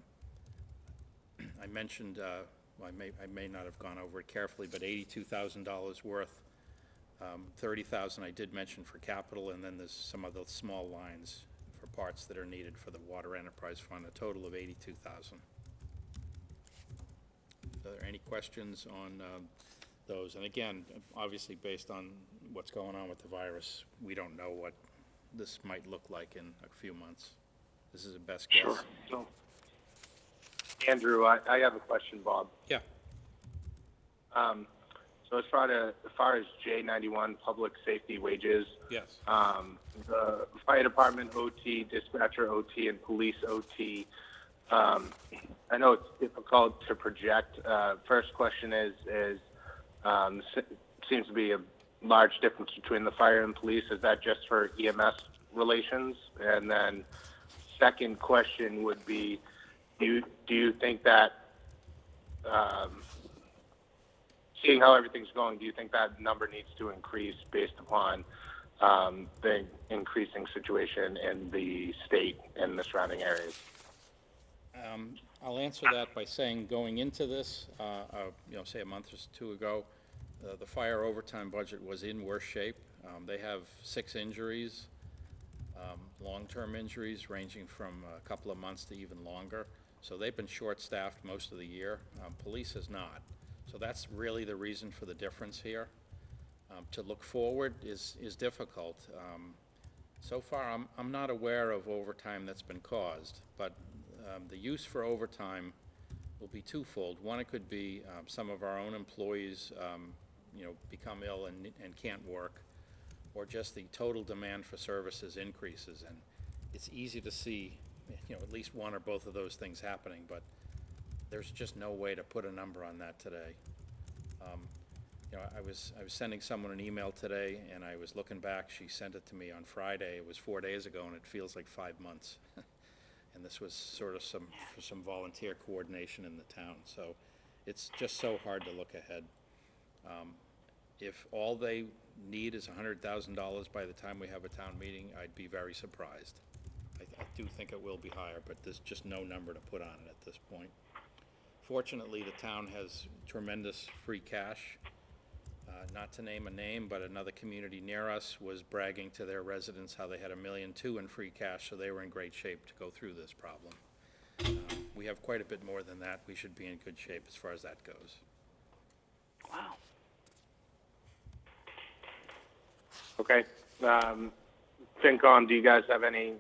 [clears throat] I mentioned, uh, well, I may, I may not have gone over it carefully, but eighty-two thousand dollars worth. Um, Thirty thousand I did mention for capital, and then there's some other small lines for parts that are needed for the water enterprise fund, a total of eighty-two thousand. Are there any questions on um, those. And again, obviously, based on what's going on with the virus, we don't know what this might look like in a few months. This is a best guess. Sure. So, Andrew, I, I have a question, Bob. Yeah. Um, so as far to, as far as J ninety-one public safety wages, Yes. um, the fire department OT, dispatcher OT, and police OT. Um, I know it's difficult to project. Uh, first question is, is, um, seems to be a large difference between the fire and police. Is that just for EMS relations? And then second question would be, do you, do you think that, um, seeing how everything's going, do you think that number needs to increase based upon um, the increasing situation in the state and the surrounding areas? I'll answer that by saying, going into this, uh, uh, you know, say a month or two ago, uh, the fire overtime budget was in worse shape. Um, They have six injuries, um, long-term injuries ranging from a couple of months to even longer. So they've been short-staffed most of the year. Um, Police is not. So that's really the reason for the difference here. Um, To look forward is, is difficult. Um, so far, I'm, I'm not aware of overtime that's been caused, but um, the use for overtime will be twofold. One, it could be um, some of our own employees, um, you know, become ill and, and can't work, or just the total demand for services increases. And it's easy to see, you know, at least one or both of those things happening, but there's just no way to put a number on that today. Um, You know, I was, I was sending someone an email today, and I was looking back, she sent it to me on Friday, it was four days ago, and it feels like five months. [laughs] And this was sort of some, for some volunteer coordination in the town, so it's just so hard to look ahead. Um, If all they need is a hundred thousand dollars by the time we have a town meeting, I'd be very surprised. I, I do think it will be higher, but there's just no number to put on it at this point. Fortunately, the town has tremendous free cash. Uh, Not to name a name, but another community near us was bragging to their residents how they had a million two in free cash, so they were in great shape to go through this problem. Uh, We have quite a bit more than that. We should be in good shape as far as that goes. Wow. Okay. Um, FinCom, do you guys have any,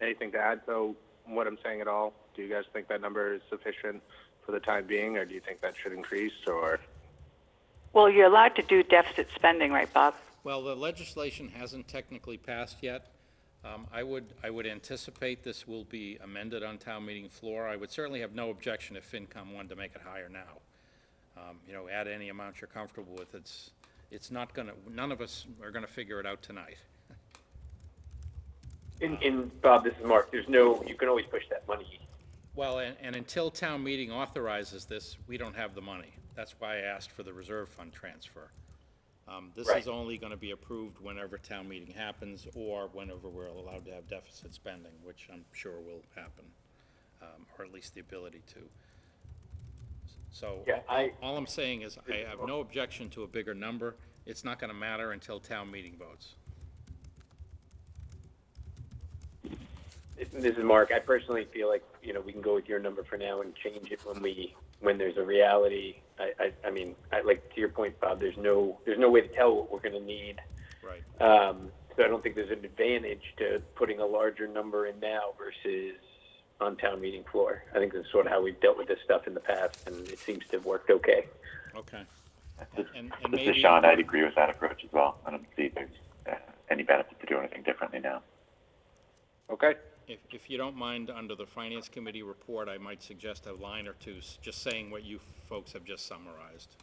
anything to add to what I'm saying at all? Do you guys think that number is sufficient for the time being, or do you think that should increase, or? Well, you're allowed to do deficit spending, right, Bob? Well, the legislation hasn't technically passed yet. Um, I would, I would anticipate this will be amended on town meeting floor. I would certainly have no objection if FinCom wanted to make it higher now. Um, You know, add any amount you're comfortable with. It's, it's not gonna, none of us are gonna figure it out tonight. In, in, Bob, this is Mark, there's no, you can always push that money. Well, and, and until town meeting authorizes this, we don't have the money. That's why I asked for the reserve fund transfer. Um, this Right. is only gonna be approved whenever town meeting happens, or whenever we're allowed to have deficit spending, which I'm sure will happen, um, or at least the ability to. So, Yeah, I- all I'm saying is, I have no objection to a bigger number. It's not gonna matter until town meeting votes. This is Mark. I personally feel like, you know, we can go with your number for now and change it when we, when there's a reality. I, I, I mean, I, like, to your point, Bob, there's no, there's no way to tell what we're gonna need. Right. Um, so I don't think there's an advantage to putting a larger number in now versus on town meeting floor. I think that's sort of how we've dealt with this stuff in the past, and it seems to have worked okay. Okay. This And, and this is maybe. Sean. I'd agree with that approach as well. I don't see there's uh, any benefit to do anything differently now. Okay. If, if you don't mind, under the Finance Committee report, I might suggest a line or two, s- just saying what you folks have just summarized.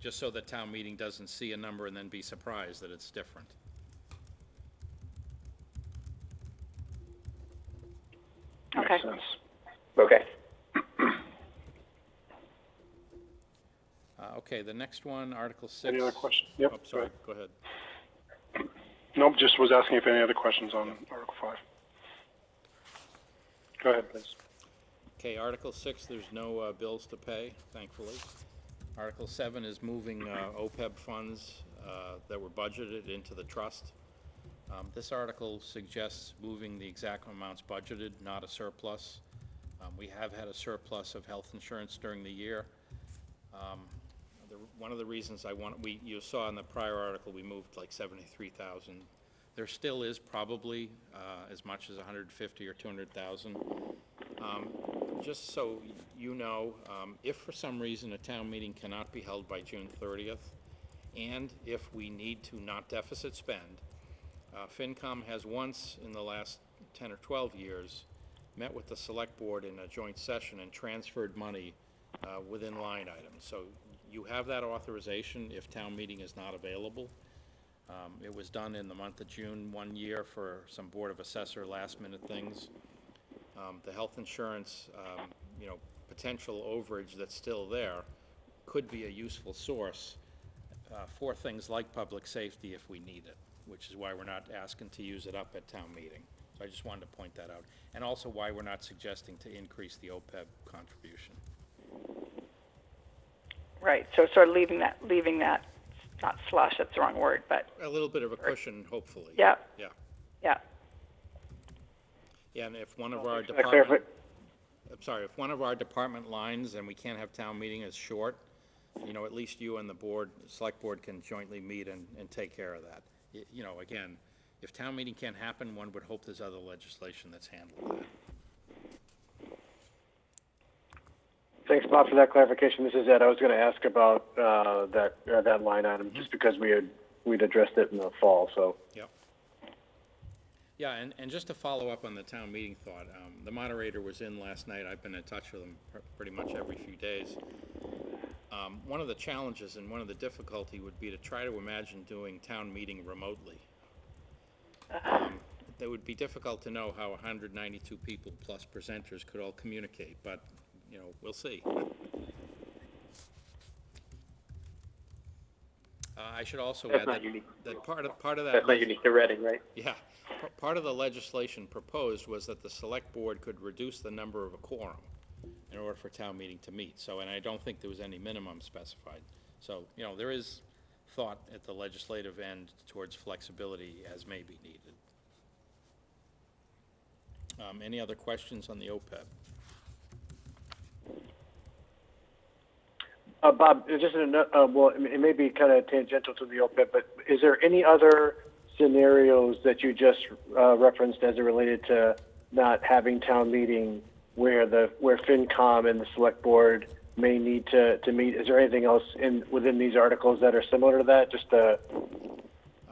Just so the town meeting doesn't see a number and then be surprised that it's different. Okay. Makes sense. Okay. Uh, okay, the next one, Article six. Any other questions? Yep, Oh, go sorry, ahead. go ahead. Nope, just was asking if any other questions on Article Five. Go ahead, please. Okay, Article six, there's no, uh, bills to pay, thankfully. Article seven is moving, uh, OPEB funds, uh, that were budgeted into the trust. Um, this article suggests moving the exact amounts budgeted, not a surplus. Um, we have had a surplus of health insurance during the year. Um, the one of the reasons I want, we, you saw in the prior article, we moved like seventy-three thousand. There still is probably, uh, as much as hundred and fifty or two hundred thousand. Um, just so you know, um, if for some reason a town meeting cannot be held by June thirtieth, and if we need to not deficit spend, uh, FinCom has once in the last ten or twelve years met with the select board in a joint session and transferred money uh, within line items. So you have that authorization if town meeting is not available. Um, It was done in the month of June one year for some Board of Assessor last-minute things. Um, The health insurance, um, you know, potential overage that's still there could be a useful source uh, for things like public safety if we need it, which is why we're not asking to use it up at town meeting. So I just wanted to point that out. And also why we're not suggesting to increase the OPEB contribution. Right, so sort of leaving that, leaving that, not slush, that's the wrong word, but, A little bit of a cushion, hopefully. yeah, Yeah. yeah. Yeah, and if one of our Thanks for that clarifi- department, I'm sorry, if one of our department lines and we can't have town meeting is short, you know, at least you and the board, select board can jointly meet and, and take care of that. Y- You know, again, if town meeting can't happen, one would hope there's other legislation that's handling that. Thanks, Bob, for that clarification. This is Ed. I was going to ask about uh, that uh, that line item just because we had we'd addressed it in the fall. So Yep. Yeah, and, and just to follow up on the town meeting thought, um, the moderator was in last night, I've been in touch with him pr- pretty much every few days. Um, one of the challenges and one of the difficulty would be to try to imagine doing town meeting remotely. Um, It would be difficult to know how hundred ninety-two people plus presenters could all communicate, but, you know, we'll see. Uh, I should also That's add not that, unique. that part of, part of that. That's not unique to Reading, right? [laughs] Yeah, P- part of the legislation proposed was that the select board could reduce the number of a quorum in order for town meeting to meet, so, and I don't think there was any minimum specified. So, you know, there is thought at the legislative end towards flexibility as may be needed. Um, any other questions on the OPEB? Uh, Bob, just in a, uh, well, it may- be kind of tangential to the OPEB, but is there any other scenarios that you just uh, referenced as it related to not having town meeting where the where FinCom and the Select Board may need to, to meet? Is there anything else in within these articles that are similar to that? Just uh,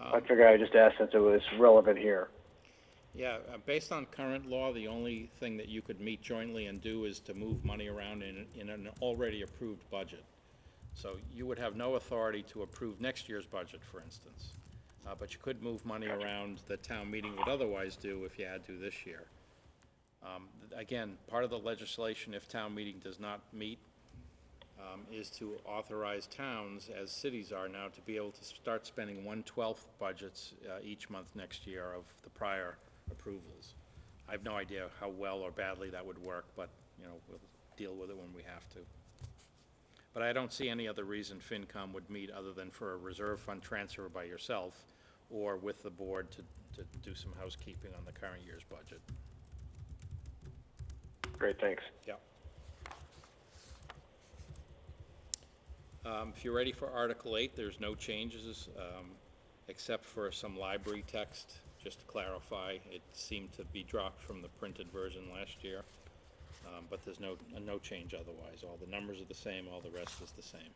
I figure I would just ask since it was relevant here. Yeah, uh, based on current law, the only thing that you could meet jointly and do is to move money around in, in an already approved budget. So you would have no authority to approve next year's budget, for instance. Uh, but you could move money around that town meeting would otherwise do if you had to this year. Um, again, part of the legislation, if town meeting does not meet, um, is to authorize towns, as cities are now, to be able to start spending one-twelfth budgets uh, each month next year of the prior approvals. I have no idea how well or badly that would work, but, you know, we'll deal with it when we have to. But I don't see any other reason FinCom would meet other than for a reserve fund transfer by yourself or with the board to, to do some housekeeping on the current year's budget. Great, thanks. Yeah. Um, if you're ready for Article eight, there's no changes, um, except for some library text, just to clarify. It seemed to be dropped from the printed version last year, um, but there's no, uh, no change otherwise. All the numbers are the same, all the rest is the same.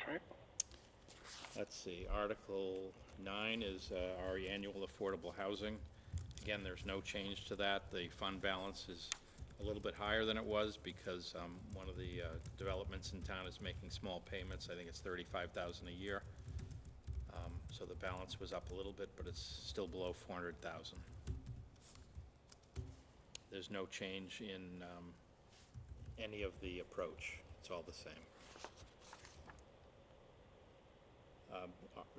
Okay. Let's see, Article nine is uh, our annual affordable housing. Again, there's no change to that. The fund balance is a little bit higher than it was because um, one of the uh, developments in town is making small payments. I think it's thirty-five thousand a year. Um, So the balance was up a little bit, but it's still below four hundred thousand. There's no change in um, any of the approach. It's all the same. Um,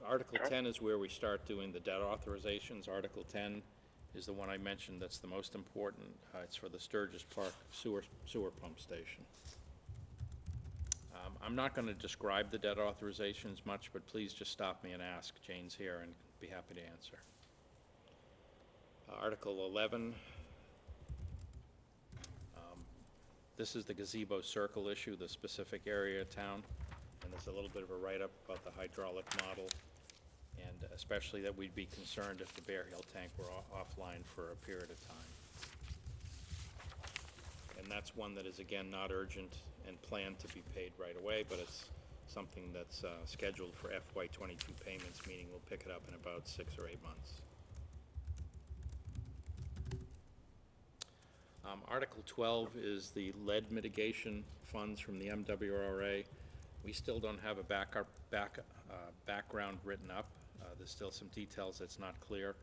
Article 10 is where we start doing the debt authorizations. Article 10 is the one I mentioned that's the most important. Uh, It's for the Sturgis Park sewer sewer pump station. Um, I'm not going to describe the debt authorizations much, but please just stop me and ask. Jane's here and be happy to answer. Uh, Article 11 This is the gazebo circle issue, the specific area of town, and there's a little bit of a write-up about the hydraulic model, and especially that we'd be concerned if the Bear Hill tank were offline for a period of time. And that's one that is, again, not urgent and planned to be paid right away, but it's something that's uh, scheduled for FY twenty-two payments, meaning we'll pick it up in about six or eight months. Um, Article twelve is the lead mitigation funds from the MWRA. We still don't have a back, back, uh, background written up. Uh, there's still some details that's not clear.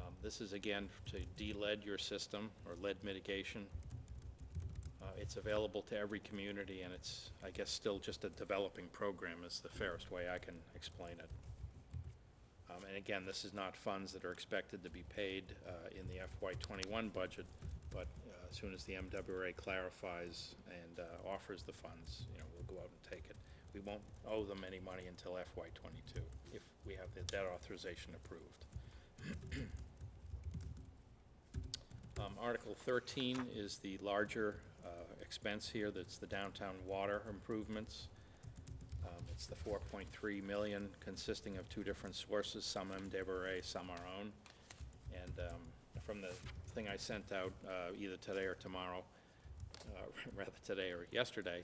Um, this is again to de-lead your system, or lead mitigation. Uh, it's available to every community, and it's, I guess, still just a developing program is the fairest way I can explain it. Um, and again, this is not funds that are expected to be paid, uh, in the FY twenty-one budget, but, uh, as soon as the MWRA clarifies and, uh, offers the funds, you know, we'll go out and take it. We won't owe them any money until FY twenty-two, if we have the debt authorization approved. [clears throat] Um, Article thirteen is the larger, uh, expense here, that's the downtown water improvements. Um, it's the four point three million consisting of two different sources, some MWRA, some our own. And, um, from the thing I sent out, uh, either today or tomorrow, uh, [laughs] rather today or yesterday,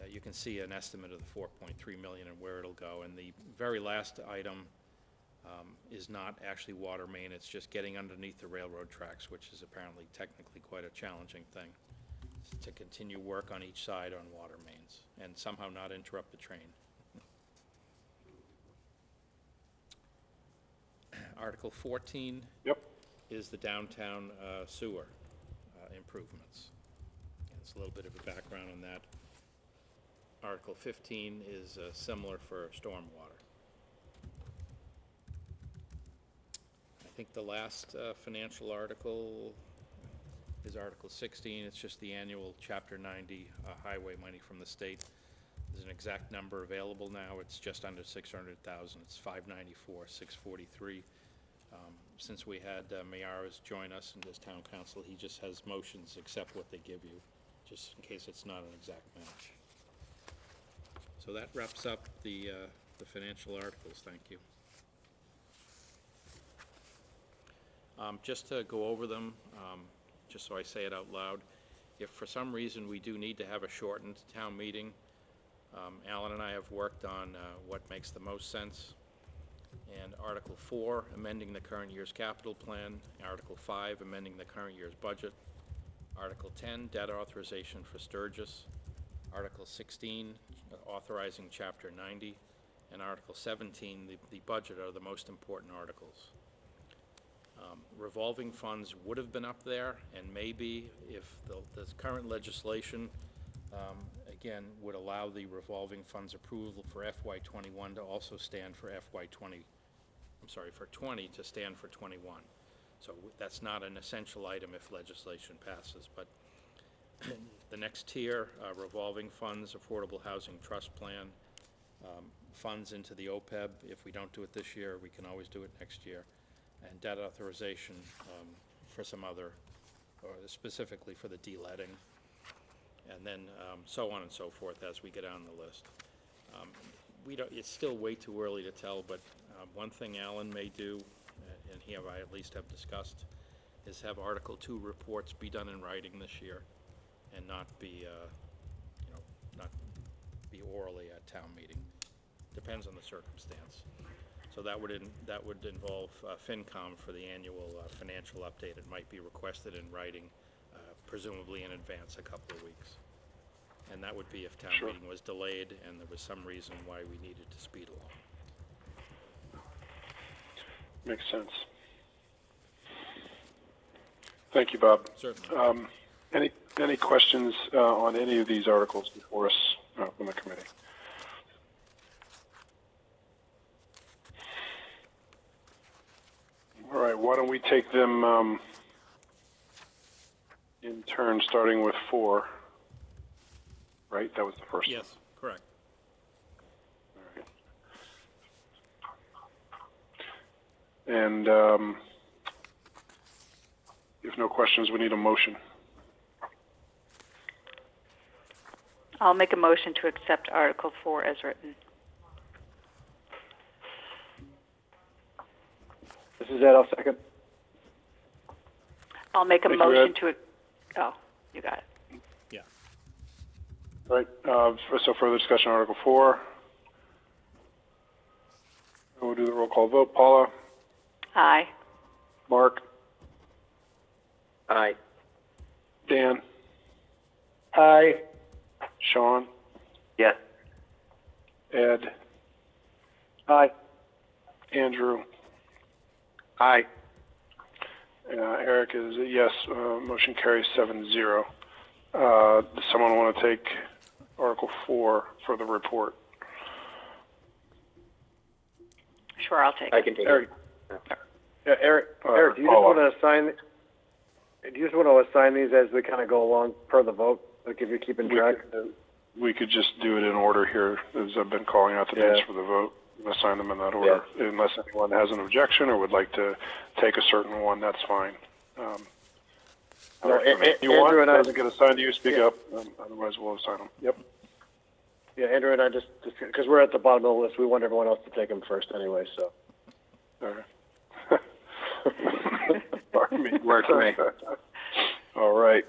uh, you can see an estimate of the four point three million and where it'll go. And the very last item, um, is not actually water main, it's just getting underneath the railroad tracks, which is apparently technically quite a challenging thing, to continue work on each side on water mains, and somehow not interrupt the train. [clears throat] Article fourteen Yep. Is the downtown uh, sewer uh, improvements. It's a little bit of a background on that. Article fifteen is uh, similar for stormwater. I think the last uh, financial article is Article sixteen. It's just the annual Chapter ninety uh, highway money from the state. There's an exact number available now. It's just under six hundred thousand. It's five ninety-four, six forty-three. Um, Since we had uh, join us in this town council, he just has motions except what they give you, just in case it's not an exact match. So that wraps up the, uh, the financial articles. Thank you. Um, Just to go over them, um, just so I say it out loud, if for some reason we do need to have a shortened town meeting, um, Alan and I have worked on uh, what makes the most sense. And Article four, amending the current year's capital plan. Article five, amending the current year's budget. Article ten, debt authorization for Sturgis. Article sixteen, authorizing Chapter ninety. And Article seventeen, the, the budget are the most important articles. Um, Revolving funds would have been up there, and maybe if the, the current legislation, um, again, would allow the revolving funds approval for FY twenty-one to also stand for FY twenty, I'm sorry, for twenty to stand for twenty-one. So that's not an essential item if legislation passes, but the next tier, uh, revolving funds, Affordable Housing Trust Plan, um, funds into the OPEB. If we don't do it this year, we can always do it next year. And debt authorization um, for some other, or specifically for the de-leading. And then um, so on and so forth as we get on the list. Um, We don't, it's still way too early to tell, but uh, one thing Alan may do, uh, and he and I at least have discussed, is have Article Two reports be done in writing this year and not be, uh, you know, not be orally at town meeting. Depends on the circumstance. So that would, in- that would involve uh, FinCom for the annual uh, financial update. It might be requested in writing, presumably in advance, a couple of weeks. And that would be if town Sure. meeting was delayed and there was some reason why we needed to speed along. Makes sense. Thank you, Bob. Certainly. Um, any, any questions, uh, on any of these articles before us, uh, from the committee? All right, why don't we take them, um, in turn, starting with four? Right, that was the first one. Yes, correct. And um, if no questions, we need a motion. I'll make a motion to accept Article Four as written. This is Ed, I'll second. I'll make a Thank you, motion Ed. to, oh, you got it. Right, uh, so further discussion on Article Four. We'll do the roll call vote. Paula? Aye. Mark? Aye. Dan? Aye. Sean? Yes. Ed? Aye. Andrew? Aye. Uh, Eric is a yes. Uh, motion carries seven zero. Uh, does someone want to take Article Four for the report? Sure, I'll take it. I it. can take Eric. it. Yeah, Eric, Uh, Eric, do you just Paula. want to assign, do you just want to assign these as we kind of go along per the vote? Like if you're keeping We track? could, we could just do it in order here, as I've been calling out the names Yeah. for the vote. And Assign them in that order. Unless anyone has an objection or would like to take a certain one, that's fine. Um, No, A- A- you want, Andrew and I- doesn't get assigned to you, speak Yeah. up. Um, otherwise, we'll assign them. Yep. Yeah, Andrew and I just, because we're at the bottom of the list, we want everyone else to take them first anyway, so. Okay. [laughs] Pardon me. Works for me. All right.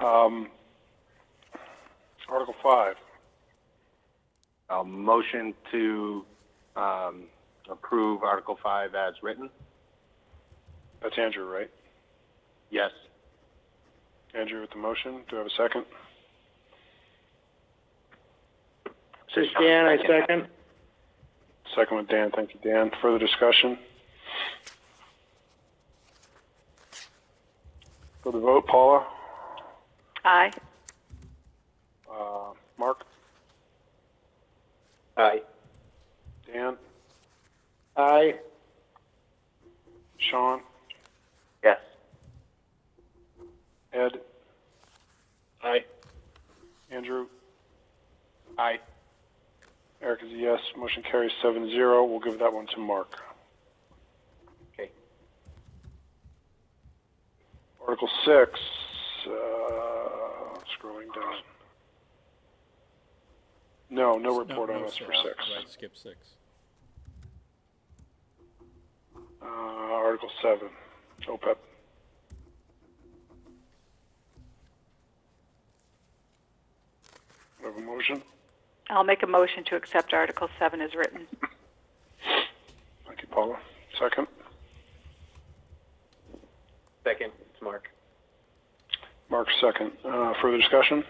Um, Article five. A motion to, um, approve Article Five as written? That's Andrew, right? Yes. Andrew with the motion. Do I have a second? This is Dan, I second. Second with Dan. Thank you, Dan. Further discussion? For the vote, Paula? Aye. Uh, Mark? Aye. Dan? Aye. Sean? Yes. Ed? Aye. Andrew? Aye. Eric is a yes. Motion carries seven zero. We'll give that one to Mark. Okay. Article six, uh, scrolling down. No, no report on us for six. Right, skip six. Uh, Article seven, OPEB. Do I have a motion? I'll make a motion to accept Article Seven as written. Thank you, Paula. Second. Second, it's Mark. Mark, second. Uh, further discussion?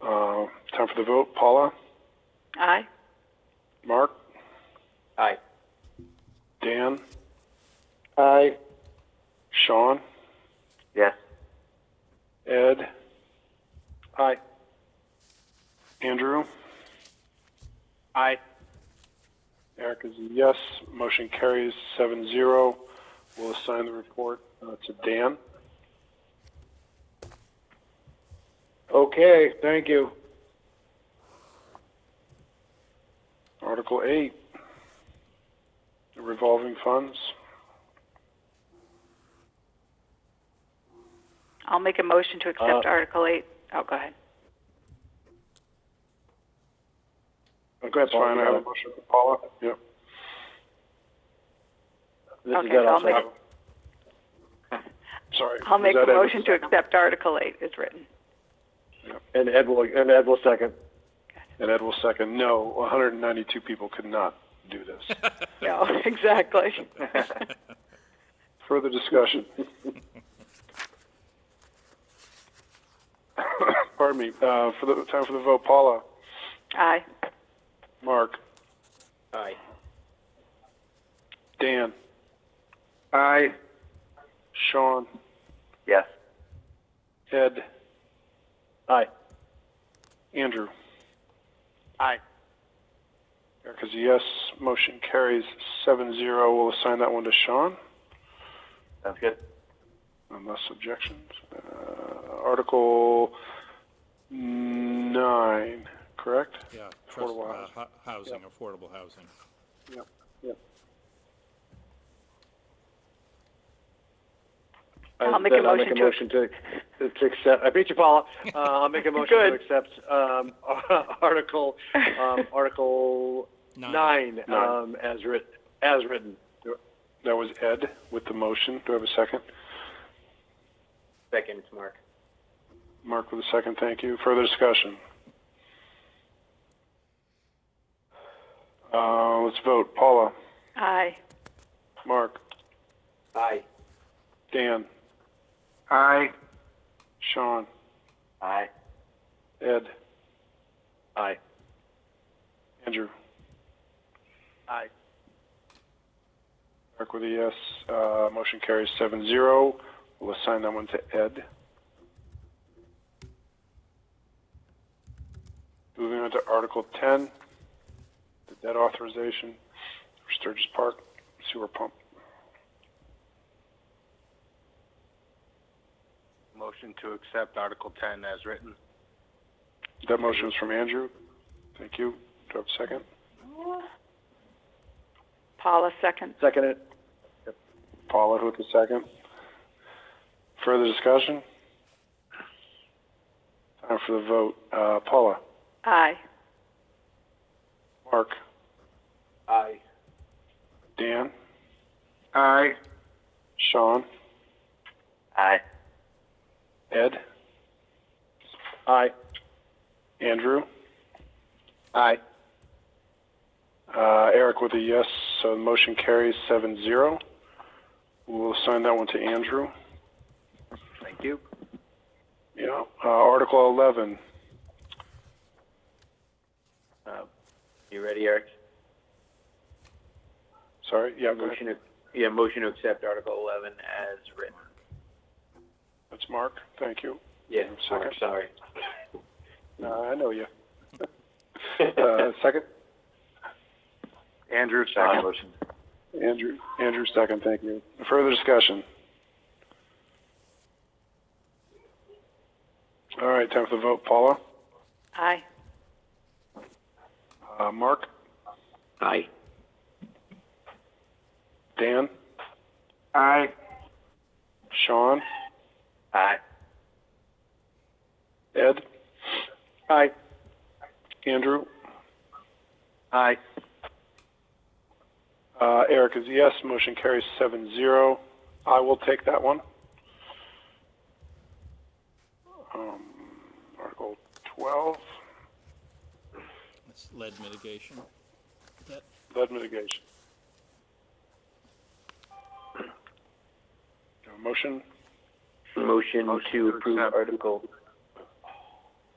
Uh, time for the vote. Paula? Aye. Mark? Aye. Dan? Aye. Sean? Yes. Ed? Aye. Andrew? Aye. Eric is a yes. Motion carries seven zero. We'll assign the report uh, to Dan. Okay, thank you. Article eight, the revolving funds. I'll make a motion to accept Uh, Article Eight. Oh, go ahead. Go ahead, That's fine. I have a Paul. motion for Paula. Yep. This is Okay, Ed, so I'll I'll make- [laughs] Sorry. I'll is make that a Ed? motion to accept Article Eight as written. And Ed will, and Ed will second. And Ed will second. No, 192 people could not do this. [laughs] No, exactly. [laughs] Further discussion. [coughs] Pardon me. Uh, for the time for the vote, Paula, Aye. Mark, Aye. Dan, Aye. Sean, Yes. Ed, Aye. Andrew. Aye. Eric is a yes. Motion carries seven zero. We'll assign that one to Sean, Sounds good. unless objections. Uh, Article nine, correct? Yeah, trust, Affordable uh, hu- housing, affordable housing. Yep. Yep. I'll make a motion make a to- motion to, to accept, I beat you, Paula. [laughs] Uh, I'll make a motion to Good. accept, um, [laughs] Article, um, [laughs] Article Nine. nine, um, as writ, as written. That was Ed with the motion. Do I have a second? Second, it's Mark. Mark with a second, thank you. Further discussion? Uh, let's vote. Paula, Aye. Mark, Aye. Dan, Aye. Sean, Aye. Ed, Aye. Andrew. Aye. Mark with a yes. Uh, motion carries seven zero. We'll assign that one to Ed. Moving on to Article ten, the debt authorization for Sturgis Park sewer pump. Motion to accept Article ten as written. That motion is from Andrew. Thank you. Do I have a second? Paula, second. Second it. Paula with the second. Further discussion? Time for the vote. Uh, Paula, Aye. Mark, Aye. Dan, Aye. Sean, Aye. Ed, Aye. Andrew, Aye. uh, Eric with a yes, so the motion carries seven zero. We'll assign that one to Andrew. Thank you. Yeah. Uh, Article eleven. Uh, you ready, Eric? Sorry. Yeah. Go ahead. Motion to, yeah, motion to accept Article eleven as written. That's Mark. Thank you. Yeah, Second. Mark, sorry. [laughs] Uh, I know you. [laughs] uh, second. Andrew, second. Motion. Andrew. Andrew, second. Thank you. Further discussion. All right. Time for the vote. Paula, Aye. uh, Mark, Aye. Dan, Aye. Sean, Aye. Ed, Aye. Andrew, Aye. uh, Eric is yes. Motion carries seven zero. I will take that one. Um, Article twelve, That's lead mitigation. That, lead mitigation. Do you have a Motion. Motion Motion to to approve. Article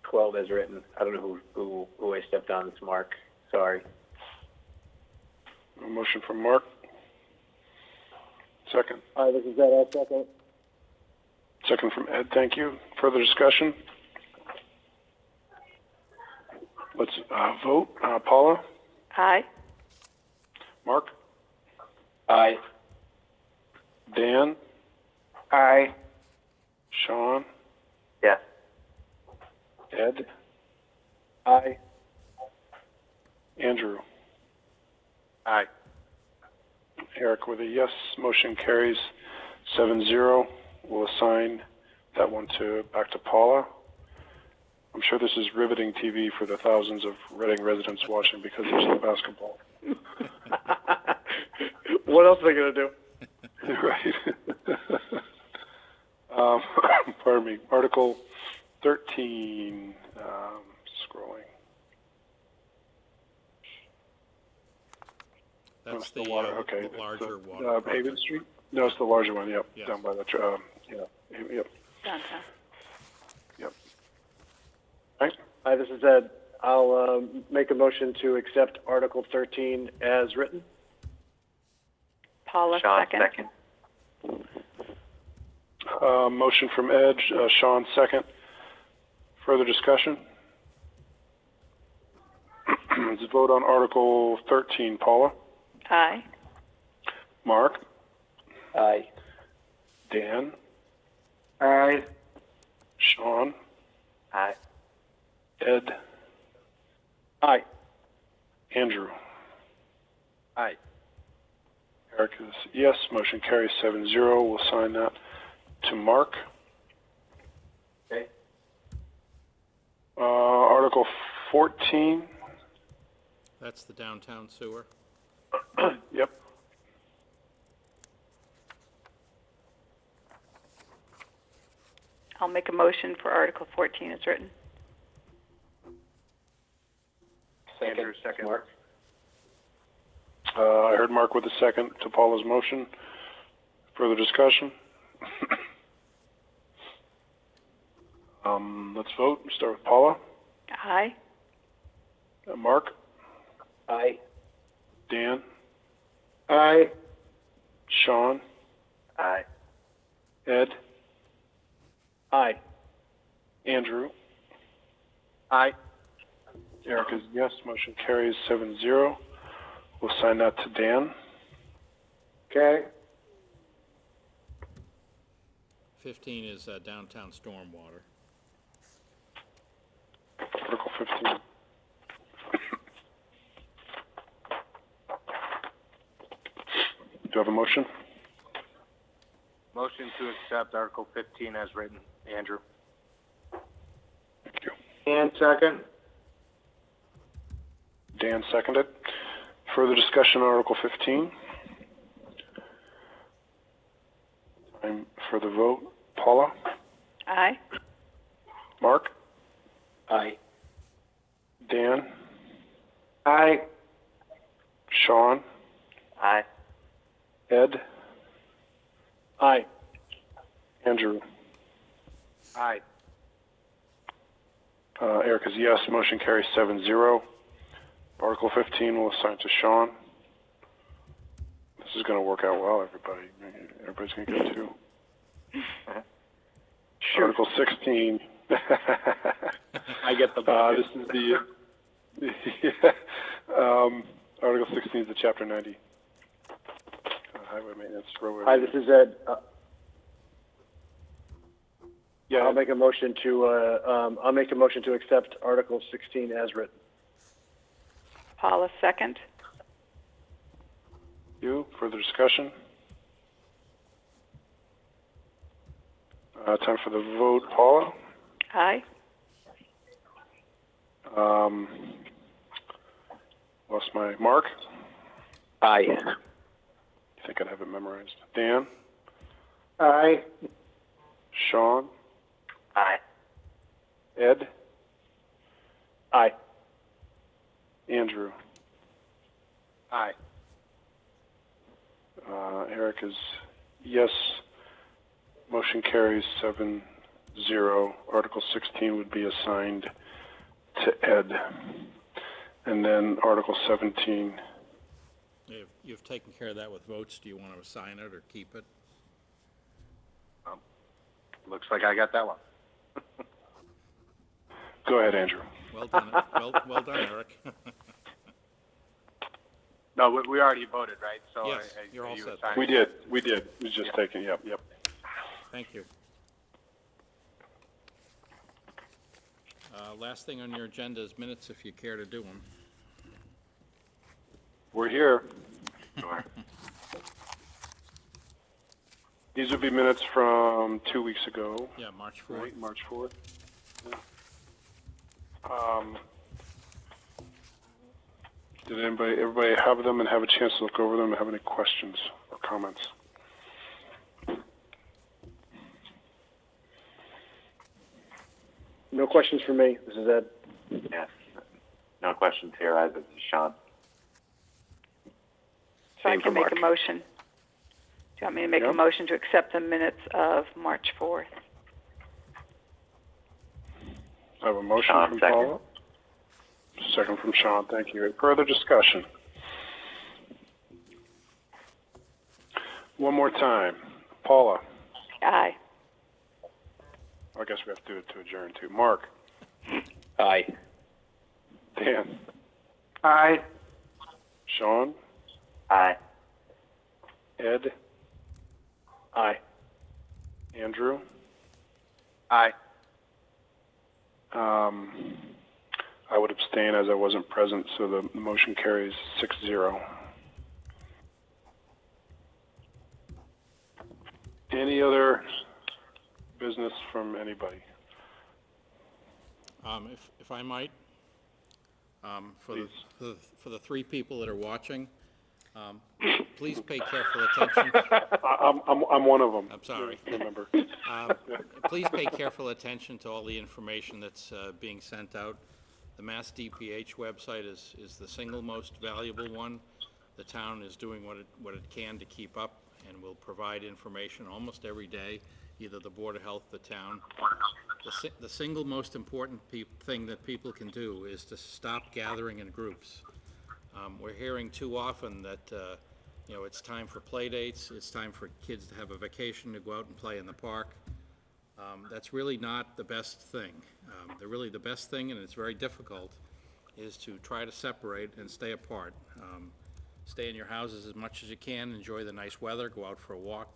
twelve as written. I don't know who, who, who I stepped on. It's Mark. Sorry. A motion from Mark. Second. Aye, this is Ed, I'll second. Second from Ed. Thank you. Further discussion? Let's uh, vote. Uh, Paula, Aye. Mark, Aye. Dan, Aye. Sean, Yes. Ed, Aye. Andrew. Aye. Eric with a yes. Motion carries seven zero. We'll assign that one to back to Paula. I'm sure this is riveting TV for the thousands of Reading residents watching because there's no basketball. [laughs] What else are they gonna do? [laughs] right. Pardon me. Article 13. Um, scrolling. that's Oh, the water. uh, okay. larger the, water Uh. Haven Street. No, it's the larger one. Yep. Yeah. Down by the. tr- Um, yeah. Yep. Downtown. Yep. Right. Hi, this is Ed. I'll um, make a motion to accept Article 13 as written. Paula, Sean, second. second. Uh, motion from Ed. Uh, Sean second. Further discussion. [clears throat] Let's vote on Article 13. Paula, Aye. Mark, Aye. Dan, Aye. Sean, Aye. Ed, Aye. Andrew. Aye. Eric is yes. Motion carries seven zero. We'll sign that to Mark. Okay. Article 14, That's the downtown sewer. [clears throat] yep. I'll make a motion for Article 14 as written. Second, Mark. Uh, I heard Mark with a second to Paula's motion. Further discussion? [clears throat] Um, let's vote. We Start with Paula. Aye. Uh, Mark? Aye. Dan? Aye. Sean? Aye. Ed? Aye. Andrew? Aye. Eric is yes. Motion carries seven zero. We'll sign that to Dan. Okay. 15 is uh, downtown stormwater. Article 15. Do you have a motion? Motion to accept Article 15 as written. Andrew. Thank you. And second? Dan seconded. Further discussion on Article 15? Time for the vote. Paula? Aye. Mark? Aye. Dan? Aye. Sean? Aye. Ed? Aye. Andrew? Aye. Uh, Eric is yes. Motion carries seven zero. Article 15 will assign to Sean. This is going to work out well, everybody. Everybody's going to get two. [laughs] Article 16. [laughs] I get the Uh, this is the, [laughs] um, Article 16 is the Chapter 90. Uh, highway maintenance, roadway. Hi, this is Ed. Uh, Yeah, I'll make a motion to, uh, um, I'll make a motion to accept Article 16 as written. Paula, second. you. Further discussion? Uh, time for the vote. Paula? Aye. Um, lost my mark. Aye. You think I'd have it memorized? Dan? Aye. Sean? Aye. Ed? Aye. Andrew? Aye. Uh, Eric is yes. Motion carries seven zero. Article 16 would be assigned to Ed. And then Article 17, You've, you've taken care of that with votes. Do you want to assign it or keep it? Um, looks like I got that one. [laughs] go ahead, Andrew. Well done, well, well done, Eric. [laughs] No, we, we already voted, right? So Yes, I- I- you're all you set. We did, we did. We was just taken, yep, yep. Thank you. Uh, Last thing on your agenda is minutes, if you care to do them. We're here. These would be minutes from two weeks ago, Yeah, March 4th. right? March 4th. Yeah. Um, did anybody, everybody have them and have a chance to look over them and have any questions or comments? No questions for me. This is Ed. Yes. No questions here either. This is Sean. So I Same can make a Mark. motion. Do you want me to make a Yep. motion to accept the minutes of March 4th? I have a motion Sean, from second. Paula. Second from Sean, thank you. Further discussion? One more time. Paula, Aye. I guess we have to do it to adjourn too. Mark, Aye. Dan, Aye. Sean, Aye. Ed, Aye. Andrew. Aye. Um, I would abstain as I wasn't present, so the the motion carries six zero. Any other business from anybody? Um, if, if I might, um, for the, the, for the three people that are watching, um, please pay careful attention. [laughs] I'm, I'm, I'm one of them. I'm sorry. Remember. Um, Please pay careful attention to all the information that's uh, being sent out. The Mass DPH website is, is the single most valuable one. The town is doing what it, what it can to keep up and will provide information almost every day, either the Board of Health, the town. The, si- the single most important thing that people can do is to stop gathering in groups. Um, we're hearing too often that, uh, you know, it's time for play dates, it's time for kids to have a vacation, to go out and play in the park. Um, that's really not the best thing. Um, the really, the best thing, and it's very difficult, is to try to separate and stay apart. Um, stay in your houses as much as you can, enjoy the nice weather, go out for a walk.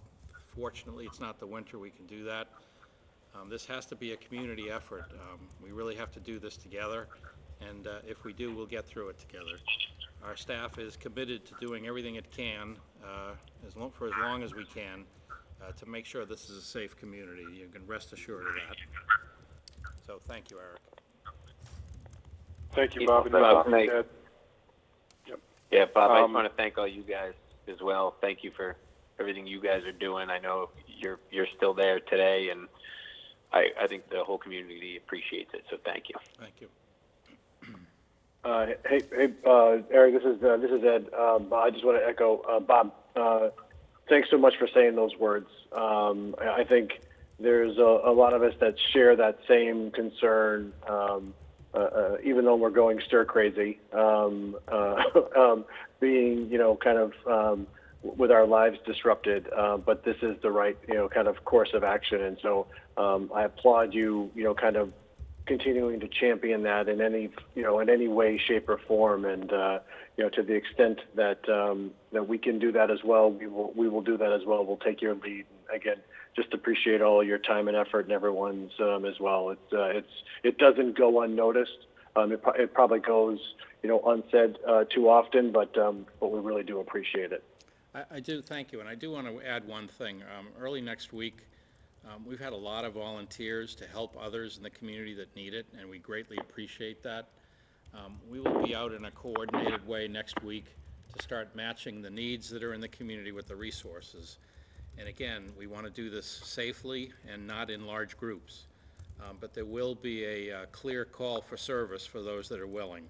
Fortunately, it's not the winter, we can do that. Um, this has to be a community effort. Um, we really have to do this together, and, uh, if we do, we'll get through it together. Our staff is committed to doing everything it can, uh, as long, for as long as we can, uh, to make sure this is a safe community. You can rest assured of that. So, thank you, Eric. Thank you, Bob. and Bob, Ed. Yeah, Bob, I Um, just want to thank all you guys as well. Thank you for everything you guys are doing. I know you're you're still there today, and I, I think the whole community appreciates it. So thank you. Thank you. Uh, hey, hey, uh, Eric, this is, uh, this is Ed. Um, I just want to echo, uh, Bob, uh, thanks so much for saying those words. Um, I I think there's a, a lot of us that share that same concern, um, uh, uh, even though we're going stir crazy, um, uh, [laughs] um, being, you know, kind of, um, with our lives disrupted, uh, but this is the right, you know, kind of course of action. And so, um, I applaud you, you know, kind of continuing to champion that in any you know in any way, shape, or form, and uh, you know to the extent that um, that we can do that as well, we will we will do that as well. We'll take your lead. Again, just appreciate all your time and effort and everyone's um, as well. It's uh, it's it doesn't go unnoticed. Um, it, it probably goes you know unsaid uh, too often, but um, but we really do appreciate it. I, I do, thank you, and I do want to add one thing. Um, early next week, um, we've had a lot of volunteers to help others in the community that need it, and we greatly appreciate that. Um, we will be out in a coordinated way next week to start matching the needs that are in the community with the resources. And again, we want to do this safely and not in large groups. Um, but there will be a, uh clear call for service for those that are willing.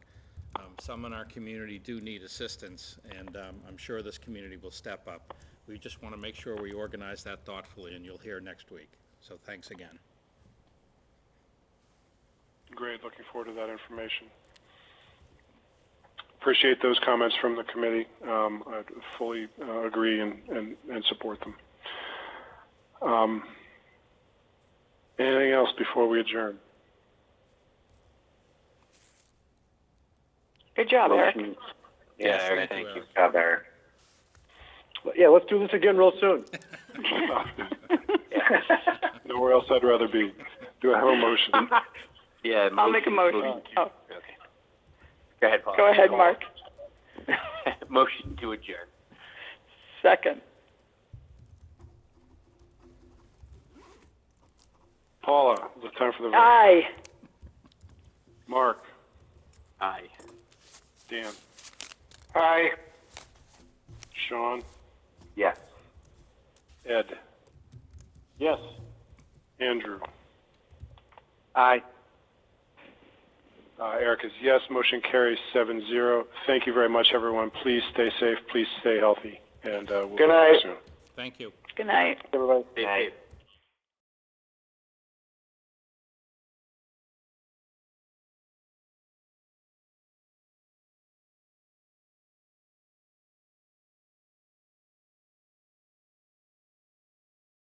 Um, Some in our community do need assistance, and um, I'm sure this community will step up. We just want to make sure we organize that thoughtfully, and you'll hear next week. So thanks again. Great, looking forward to that information. Appreciate those comments from the committee. Um, I fully uh, agree and, and, and support them. Um, anything else before we adjourn? Good job, Eric. Yeah, Yes, Eric, thank thank you, you. Job, Eric. Yeah, let's do this again real soon. [laughs] Nowhere else I'd rather be. Do I have a motion? [laughs] Yeah, I'll make a motion. Oh, Okay. Go ahead, Paul. go ahead, Mark. [laughs] motion to adjourn. Second. Paula, is it time for the vote? Aye. Mark, Aye. Dan, Hi. Sean, Yes. Ed, Yes. Andrew. Aye. Uh, Eric is yes. Motion carries 7-0. Thank you very much, everyone. Please stay safe. Please stay healthy, and uh, we'll Good be back night. soon. Thank you. Good night. Everybody. Stay safe.